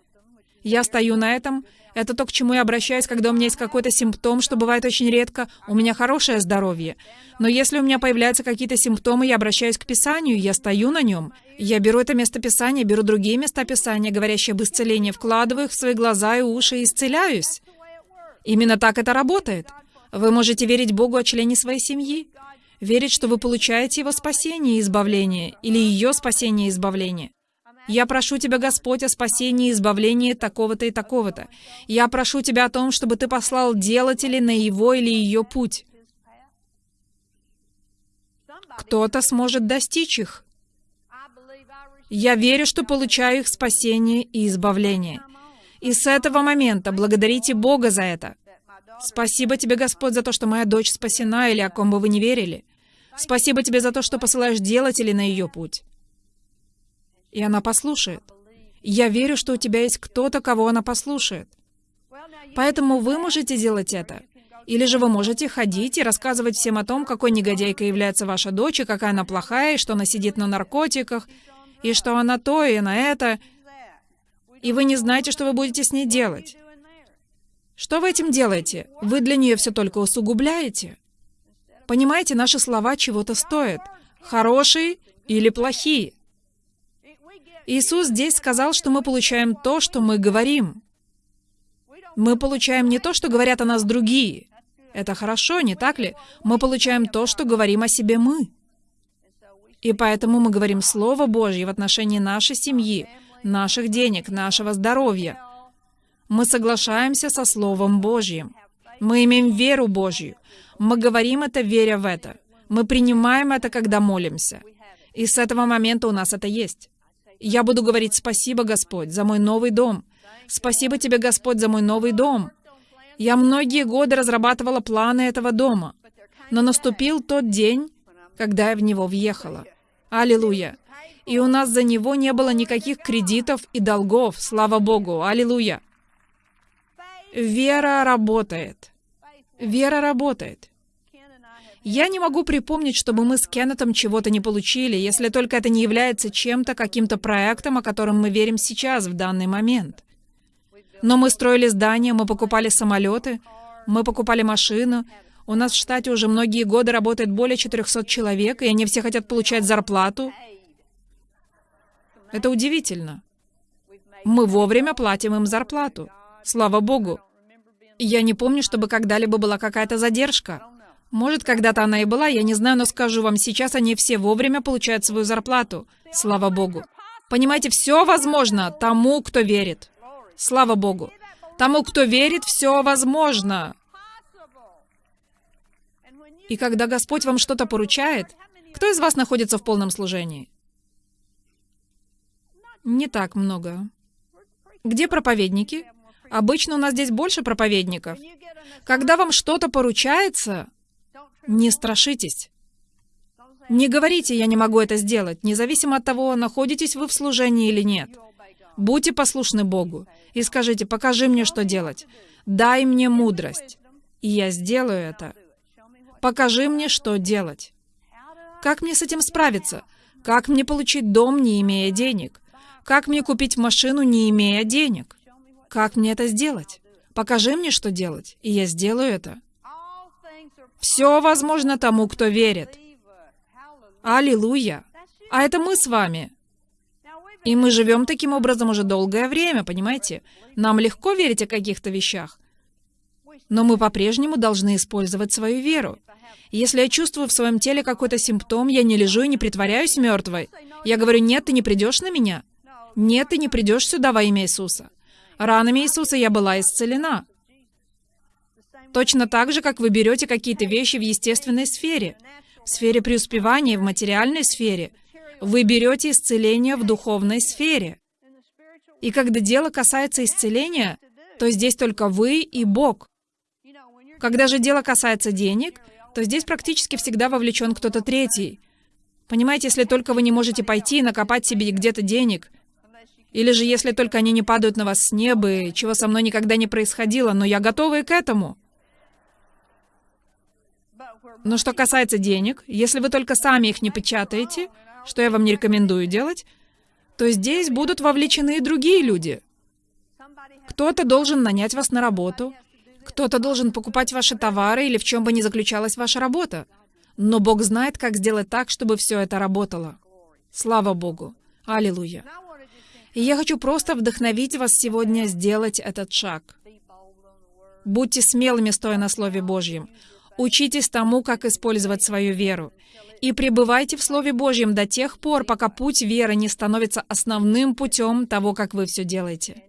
Я стою на этом это то, к чему я обращаюсь, когда у меня есть какой-то симптом, что бывает очень редко. У меня хорошее здоровье. Но если у меня появляются какие-то симптомы, я обращаюсь к Писанию, я стою на нем. Я беру это место Писания, беру другие места Писания, говорящие об исцелении, вкладываю их в свои глаза и уши и исцеляюсь. Именно так это работает. Вы можете верить Богу о члене своей семьи, верить, что вы получаете его спасение и избавление, или ее спасение и избавление. Я прошу Тебя, Господь, о спасении и избавлении такого-то и такого-то. Я прошу Тебя о том, чтобы Ты послал делателей на его или ее путь. Кто-то сможет достичь их. Я верю, что получаю их спасение и избавление. И с этого момента благодарите Бога за это. Спасибо тебе, Господь, за то, что моя дочь спасена, или о ком бы вы не верили. Спасибо тебе за то, что посылаешь делателей на ее путь и она послушает. Я верю, что у тебя есть кто-то, кого она послушает. Поэтому вы можете делать это. Или же вы можете ходить и рассказывать всем о том, какой негодяйкой является ваша дочь, и какая она плохая, и что она сидит на наркотиках, и что она то и на это, и вы не знаете, что вы будете с ней делать. Что вы этим делаете? Вы для нее все только усугубляете. Понимаете, наши слова чего-то стоят. Хорошие или плохие. Иисус здесь сказал, что мы получаем то, что мы говорим. Мы получаем не то, что говорят о нас другие. Это хорошо, не так ли? Мы получаем то, что говорим о себе мы. И поэтому мы говорим Слово Божье в отношении нашей семьи, наших денег, нашего здоровья. Мы соглашаемся со Словом Божьим. Мы имеем веру Божью. Мы говорим это, веря в это. Мы принимаем это, когда молимся. И с этого момента у нас это есть. Я буду говорить спасибо, Господь, за мой новый дом. Спасибо тебе, Господь, за мой новый дом. Я многие годы разрабатывала планы этого дома, но наступил тот день, когда я в него въехала. Аллилуйя. И у нас за него не было никаких кредитов и долгов, слава Богу. Аллилуйя. Вера работает. Вера работает. Я не могу припомнить, чтобы мы с Кеннетом чего-то не получили, если только это не является чем-то, каким-то проектом, о котором мы верим сейчас, в данный момент. Но мы строили здания, мы покупали самолеты, мы покупали машину. У нас в штате уже многие годы работает более 400 человек, и они все хотят получать зарплату. Это удивительно. Мы вовремя платим им зарплату. Слава Богу. Я не помню, чтобы когда-либо была какая-то задержка. Может, когда-то она и была, я не знаю, но скажу вам, сейчас они все вовремя получают свою зарплату. Слава Богу. Понимаете, все возможно тому, кто верит. Слава Богу. Тому, кто верит, все возможно. И когда Господь вам что-то поручает, кто из вас находится в полном служении? Не так много. Где проповедники? Обычно у нас здесь больше проповедников. Когда вам что-то поручается, не страшитесь. Не говорите, я не могу это сделать, независимо от того, находитесь вы в служении или нет. Будьте послушны Богу и скажите, покажи мне, что делать. Дай мне мудрость, и я сделаю это. Покажи мне, что делать. Как мне с этим справиться? Как мне получить дом, не имея денег? Как мне купить машину, не имея денег? Как мне это сделать? Покажи мне, что делать, и я сделаю это. Все возможно тому, кто верит. Аллилуйя! А это мы с вами. И мы живем таким образом уже долгое время, понимаете? Нам легко верить о каких-то вещах. Но мы по-прежнему должны использовать свою веру. Если я чувствую в своем теле какой-то симптом, я не лежу и не притворяюсь мертвой. Я говорю, нет, ты не придешь на меня. Нет, ты не придешь сюда во имя Иисуса. Ранами Иисуса я была исцелена. Точно так же, как вы берете какие-то вещи в естественной сфере, в сфере преуспевания, в материальной сфере. Вы берете исцеление в духовной сфере. И когда дело касается исцеления, то здесь только вы и Бог. Когда же дело касается денег, то здесь практически всегда вовлечен кто-то третий. Понимаете, если только вы не можете пойти и накопать себе где-то денег, или же если только они не падают на вас с неба, чего со мной никогда не происходило, но я готова и к этому. Но что касается денег, если вы только сами их не печатаете, что я вам не рекомендую делать, то здесь будут вовлечены и другие люди. Кто-то должен нанять вас на работу, кто-то должен покупать ваши товары или в чем бы ни заключалась ваша работа. Но Бог знает, как сделать так, чтобы все это работало. Слава Богу. Аллилуйя. И я хочу просто вдохновить вас сегодня сделать этот шаг. Будьте смелыми, стоя на Слове Божьем. Учитесь тому, как использовать свою веру. И пребывайте в Слове Божьем до тех пор, пока путь веры не становится основным путем того, как вы все делаете.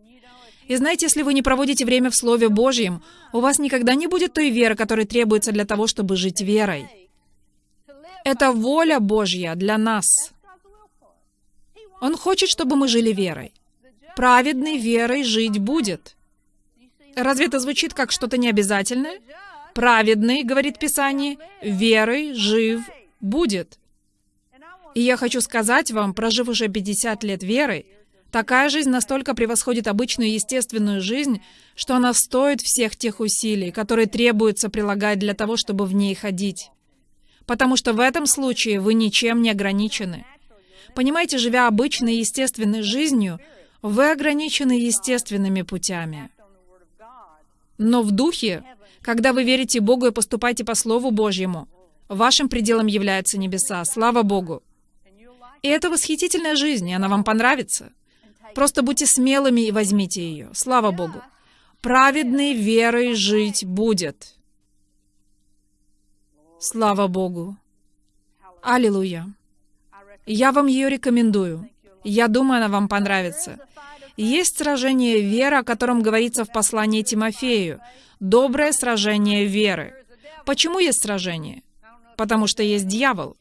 И знаете, если вы не проводите время в Слове Божьем, у вас никогда не будет той веры, которая требуется для того, чтобы жить верой. Это воля Божья для нас. Он хочет, чтобы мы жили верой. Праведный верой жить будет. Разве это звучит как что-то необязательное? Праведный, говорит Писание, верой жив будет. И я хочу сказать вам, прожив уже 50 лет верой, такая жизнь настолько превосходит обычную естественную жизнь, что она стоит всех тех усилий, которые требуется прилагать для того, чтобы в ней ходить. Потому что в этом случае вы ничем не ограничены. Понимаете, живя обычной естественной жизнью, вы ограничены естественными путями. Но в духе, когда вы верите Богу и поступаете по Слову Божьему, вашим пределом являются небеса. Слава Богу! И это восхитительная жизнь, и она вам понравится. Просто будьте смелыми и возьмите ее. Слава Богу! Праведный верой жить будет. Слава Богу! Аллилуйя! Я вам ее рекомендую. Я думаю, она вам понравится. Есть сражение веры, о котором говорится в послании Тимофею. Доброе сражение веры. Почему есть сражение? Потому что есть дьявол.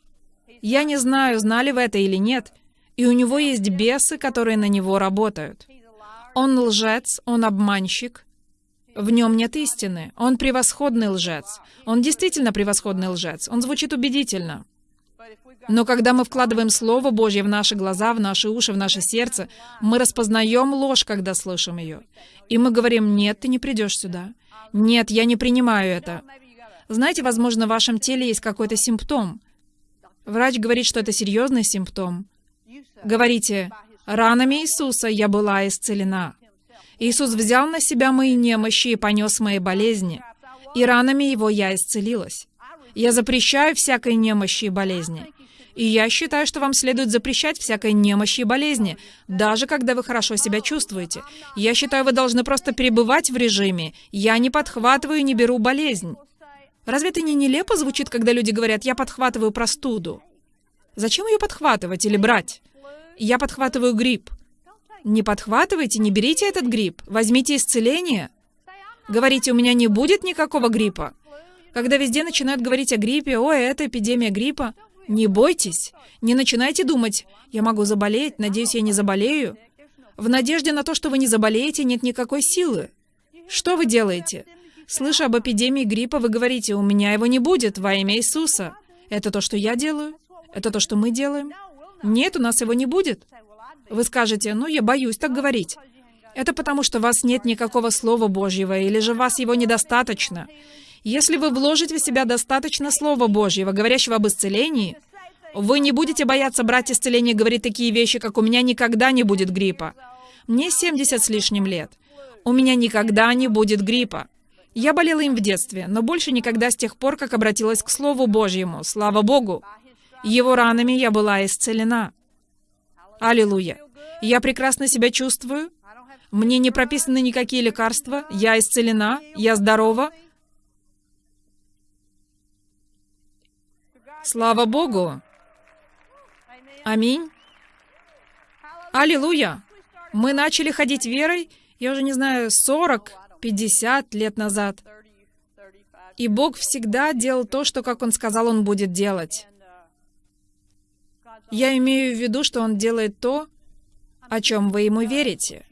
Я не знаю, знали вы это или нет, и у него есть бесы, которые на него работают. Он лжец, он обманщик. В нем нет истины. Он превосходный лжец. Он действительно превосходный лжец. Он звучит убедительно. Но когда мы вкладываем Слово Божье в наши глаза, в наши уши, в наше сердце, мы распознаем ложь, когда слышим ее. И мы говорим, нет, ты не придешь сюда. Нет, я не принимаю это. Знаете, возможно, в вашем теле есть какой-то симптом. Врач говорит, что это серьезный симптом. Говорите, ранами Иисуса я была исцелена. Иисус взял на себя мои немощи и понес мои болезни, и ранами Его я исцелилась. Я запрещаю всякой немощи и болезни. И я считаю, что вам следует запрещать всякой немощи и болезни, даже когда вы хорошо себя чувствуете. Я считаю, вы должны просто перебывать в режиме «я не подхватываю и не беру болезнь». Разве это не нелепо звучит, когда люди говорят «я подхватываю простуду»? Зачем ее подхватывать или брать? Я подхватываю грипп. Не подхватывайте, не берите этот грипп. Возьмите исцеление. Говорите, у меня не будет никакого гриппа. Когда везде начинают говорить о гриппе, «Ой, это эпидемия гриппа», не бойтесь. Не начинайте думать, «Я могу заболеть, надеюсь, я не заболею». В надежде на то, что вы не заболеете, нет никакой силы. Что вы делаете? Слыша об эпидемии гриппа, вы говорите, «У меня его не будет во имя Иисуса». Это то, что я делаю? Это то, что мы делаем? Нет, у нас его не будет. Вы скажете, ну, я боюсь так говорить. Это потому, что у вас нет никакого Слова Божьего, или же вас его недостаточно. Если вы вложите в себя достаточно Слова Божьего, говорящего об исцелении, вы не будете бояться брать исцеление и говорить такие вещи, как «у меня никогда не будет гриппа». Мне 70 с лишним лет. У меня никогда не будет гриппа. Я болела им в детстве, но больше никогда с тех пор, как обратилась к Слову Божьему. Слава Богу! Его ранами я была исцелена. Аллилуйя! Я прекрасно себя чувствую. Мне не прописаны никакие лекарства. Я исцелена. Я здорова. Слава Богу! Аминь. Аллилуйя! Мы начали ходить верой, я уже не знаю, 40, 50 лет назад. И Бог всегда делал то, что, как Он сказал, Он будет делать. Я имею в виду, что Он делает то, о чем вы Ему верите.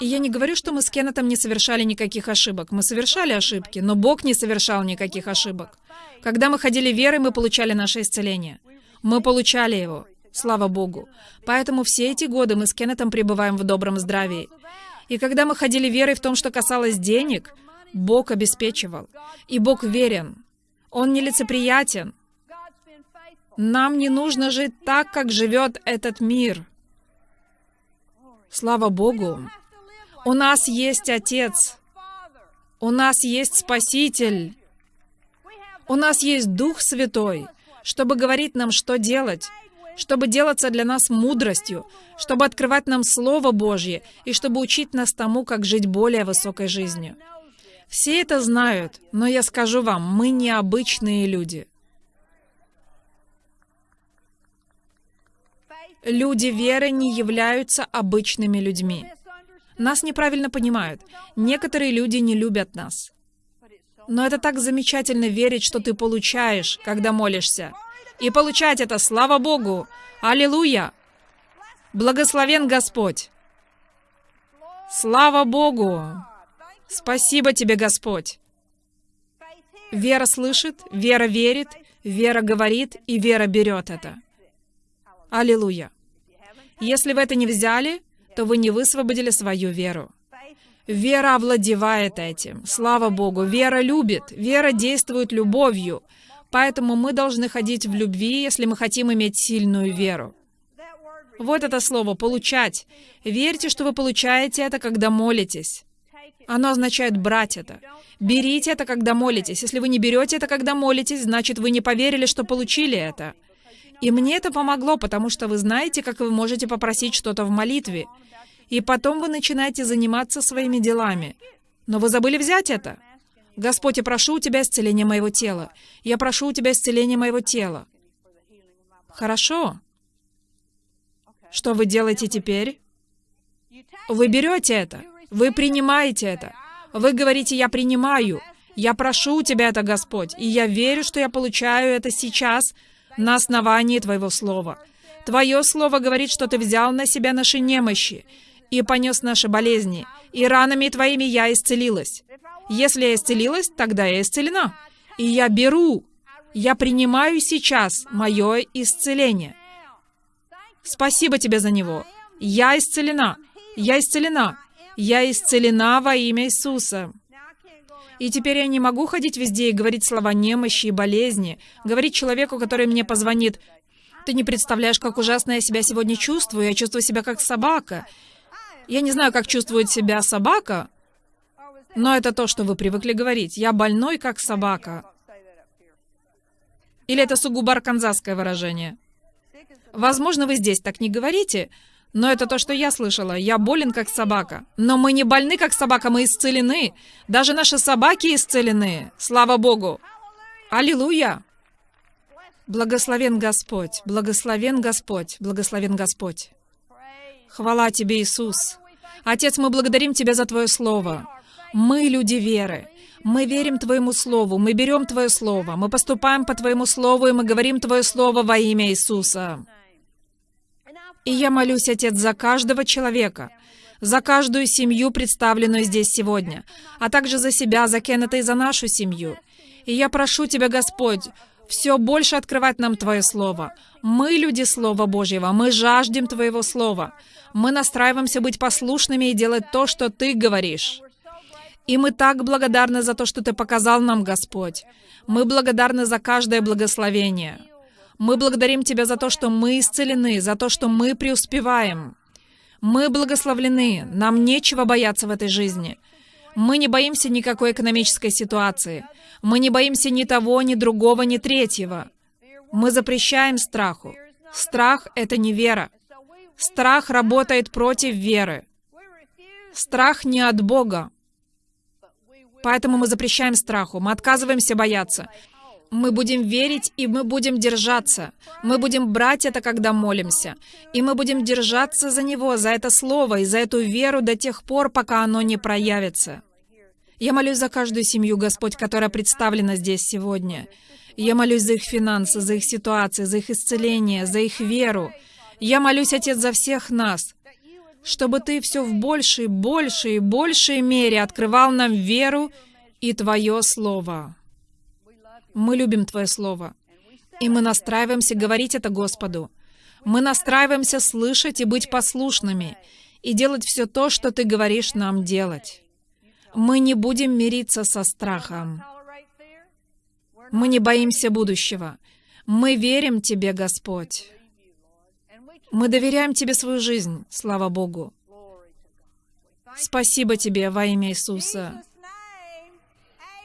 И я не говорю, что мы с Кеннетом не совершали никаких ошибок. Мы совершали ошибки, но Бог не совершал никаких ошибок. Когда мы ходили верой, мы получали наше исцеление. Мы получали его. Слава Богу. Поэтому все эти годы мы с Кеннетом пребываем в добром здравии. И когда мы ходили верой в том, что касалось денег, Бог обеспечивал. И Бог верен. Он нелицеприятен. Нам не нужно жить так, как живет этот мир. Слава Богу. У нас есть Отец. У нас есть Спаситель. У нас есть Дух Святой, чтобы говорить нам, что делать, чтобы делаться для нас мудростью, чтобы открывать нам Слово Божье и чтобы учить нас тому, как жить более высокой жизнью. Все это знают, но я скажу вам, мы необычные люди. Люди веры не являются обычными людьми. Нас неправильно понимают. Некоторые люди не любят нас. Но это так замечательно верить, что ты получаешь, когда молишься и получать это, слава Богу! Аллилуйя! Благословен Господь! Слава Богу! Спасибо тебе, Господь! Вера слышит, вера верит, вера говорит, и вера берет это. Аллилуйя! Если вы это не взяли, то вы не высвободили свою веру. Вера овладевает этим. Слава Богу. Вера любит. Вера действует любовью. Поэтому мы должны ходить в любви, если мы хотим иметь сильную веру. Вот это слово «получать». Верьте, что вы получаете это, когда молитесь. Оно означает брать это. Берите это, когда молитесь. Если вы не берете это, когда молитесь, значит, вы не поверили, что получили это. И мне это помогло, потому что вы знаете, как вы можете попросить что-то в молитве. И потом вы начинаете заниматься своими делами. Но вы забыли взять это. Господь, я прошу у Тебя исцеления моего тела. Я прошу у Тебя исцеления моего тела. Хорошо. Что вы делаете теперь? Вы берете это. Вы принимаете это. Вы говорите, я принимаю. Я прошу у Тебя это, Господь, и я верю, что я получаю это сейчас на основании Твоего Слова. Твое Слово говорит, что Ты взял на себя наши немощи и понес наши болезни, и ранами Твоими я исцелилась. Если я исцелилась, тогда я исцелена. И я беру, я принимаю сейчас мое исцеление. Спасибо тебе за него. Я исцелена. Я исцелена. Я исцелена во имя Иисуса. И теперь я не могу ходить везде и говорить слова немощи и болезни, говорить человеку, который мне позвонит, «Ты не представляешь, как ужасно я себя сегодня чувствую. Я чувствую себя как собака». Я не знаю, как чувствует себя собака, но это то, что вы привыкли говорить. Я больной, как собака. Или это сугубо арканзасское выражение? Возможно, вы здесь так не говорите, но это то, что я слышала. Я болен, как собака. Но мы не больны, как собака, мы исцелены. Даже наши собаки исцелены. Слава Богу. Аллилуйя. Благословен Господь, благословен Господь, благословен Господь. Хвала Тебе, Иисус. Отец, мы благодарим Тебя за Твое Слово. Мы люди веры. Мы верим Твоему Слову, мы берем Твое Слово, мы поступаем по Твоему Слову, и мы говорим Твое Слово во имя Иисуса. И я молюсь, Отец, за каждого человека, за каждую семью, представленную здесь сегодня, а также за себя, за Кеннета и за нашу семью. И я прошу Тебя, Господь, все больше открывать нам Твое Слово. Мы люди Слова Божьего, мы жаждем Твоего Слова. Мы настраиваемся быть послушными и делать то, что Ты говоришь. И мы так благодарны за то, что Ты показал нам, Господь. Мы благодарны за каждое благословение. Мы благодарим Тебя за то, что мы исцелены, за то, что мы преуспеваем. Мы благословлены, нам нечего бояться в этой жизни. Мы не боимся никакой экономической ситуации. Мы не боимся ни того, ни другого, ни третьего. Мы запрещаем страху. Страх — это не вера. Страх работает против веры. Страх не от Бога. Поэтому мы запрещаем страху, мы отказываемся бояться. Мы будем верить, и мы будем держаться. Мы будем брать это, когда молимся. И мы будем держаться за него, за это слово и за эту веру до тех пор, пока оно не проявится. Я молюсь за каждую семью, Господь, которая представлена здесь сегодня. Я молюсь за их финансы, за их ситуации, за их исцеление, за их веру. Я молюсь, Отец, за всех нас, чтобы Ты все в большей, большей большей мере открывал нам веру и Твое Слово. Мы любим Твое Слово. И мы настраиваемся говорить это Господу. Мы настраиваемся слышать и быть послушными, и делать все то, что Ты говоришь нам делать. Мы не будем мириться со страхом. Мы не боимся будущего. Мы верим Тебе, Господь. Мы доверяем Тебе свою жизнь, слава Богу. Спасибо Тебе во имя Иисуса.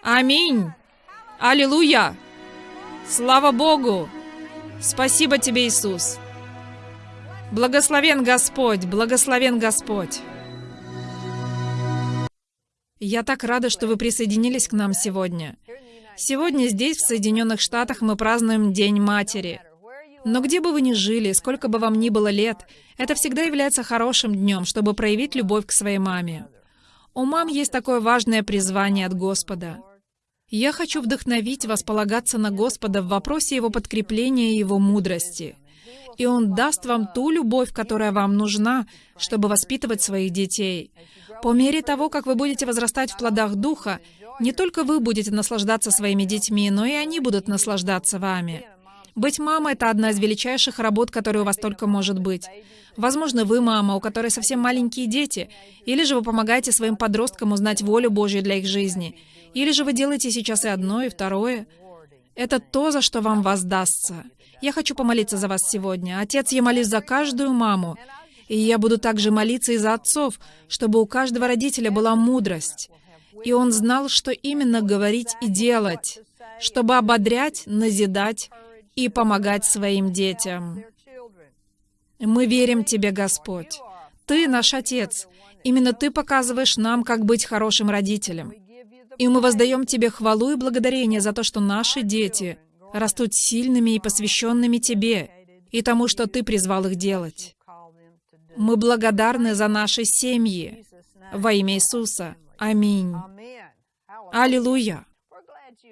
Аминь. Аллилуйя! Слава Богу! Спасибо Тебе, Иисус! Благословен Господь! Благословен Господь! Я так рада, что вы присоединились к нам сегодня. Сегодня здесь, в Соединенных Штатах, мы празднуем День Матери. Но где бы вы ни жили, сколько бы вам ни было лет, это всегда является хорошим днем, чтобы проявить любовь к своей маме. У мам есть такое важное призвание от Господа — я хочу вдохновить вас полагаться на Господа в вопросе Его подкрепления и Его мудрости. И Он даст вам ту любовь, которая вам нужна, чтобы воспитывать своих детей. По мере того, как вы будете возрастать в плодах Духа, не только вы будете наслаждаться своими детьми, но и они будут наслаждаться вами. Быть мамой — это одна из величайших работ, которая у вас только может быть. Возможно, вы мама, у которой совсем маленькие дети, или же вы помогаете своим подросткам узнать волю Божью для их жизни — или же вы делаете сейчас и одно, и второе. Это то, за что вам воздастся. Я хочу помолиться за вас сегодня. Отец, я молюсь за каждую маму. И я буду также молиться и за отцов, чтобы у каждого родителя была мудрость. И он знал, что именно говорить и делать, чтобы ободрять, назидать и помогать своим детям. Мы верим Тебе, Господь. Ты наш Отец. Именно Ты показываешь нам, как быть хорошим родителем. И мы воздаем Тебе хвалу и благодарение за то, что наши дети растут сильными и посвященными Тебе и тому, что Ты призвал их делать. Мы благодарны за наши семьи. Во имя Иисуса. Аминь. Аллилуйя.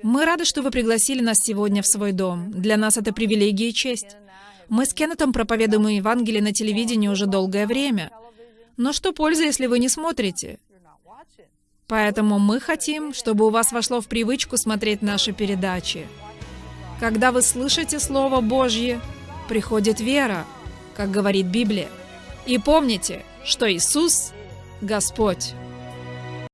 Мы рады, что вы пригласили нас сегодня в свой дом. Для нас это привилегия и честь. Мы с Кеннетом проповедуем Евангелие на телевидении уже долгое время. Но что польза, если вы не смотрите? Поэтому мы хотим, чтобы у вас вошло в привычку смотреть наши передачи. Когда вы слышите Слово Божье, приходит вера, как говорит Библия. И помните, что Иисус — Господь.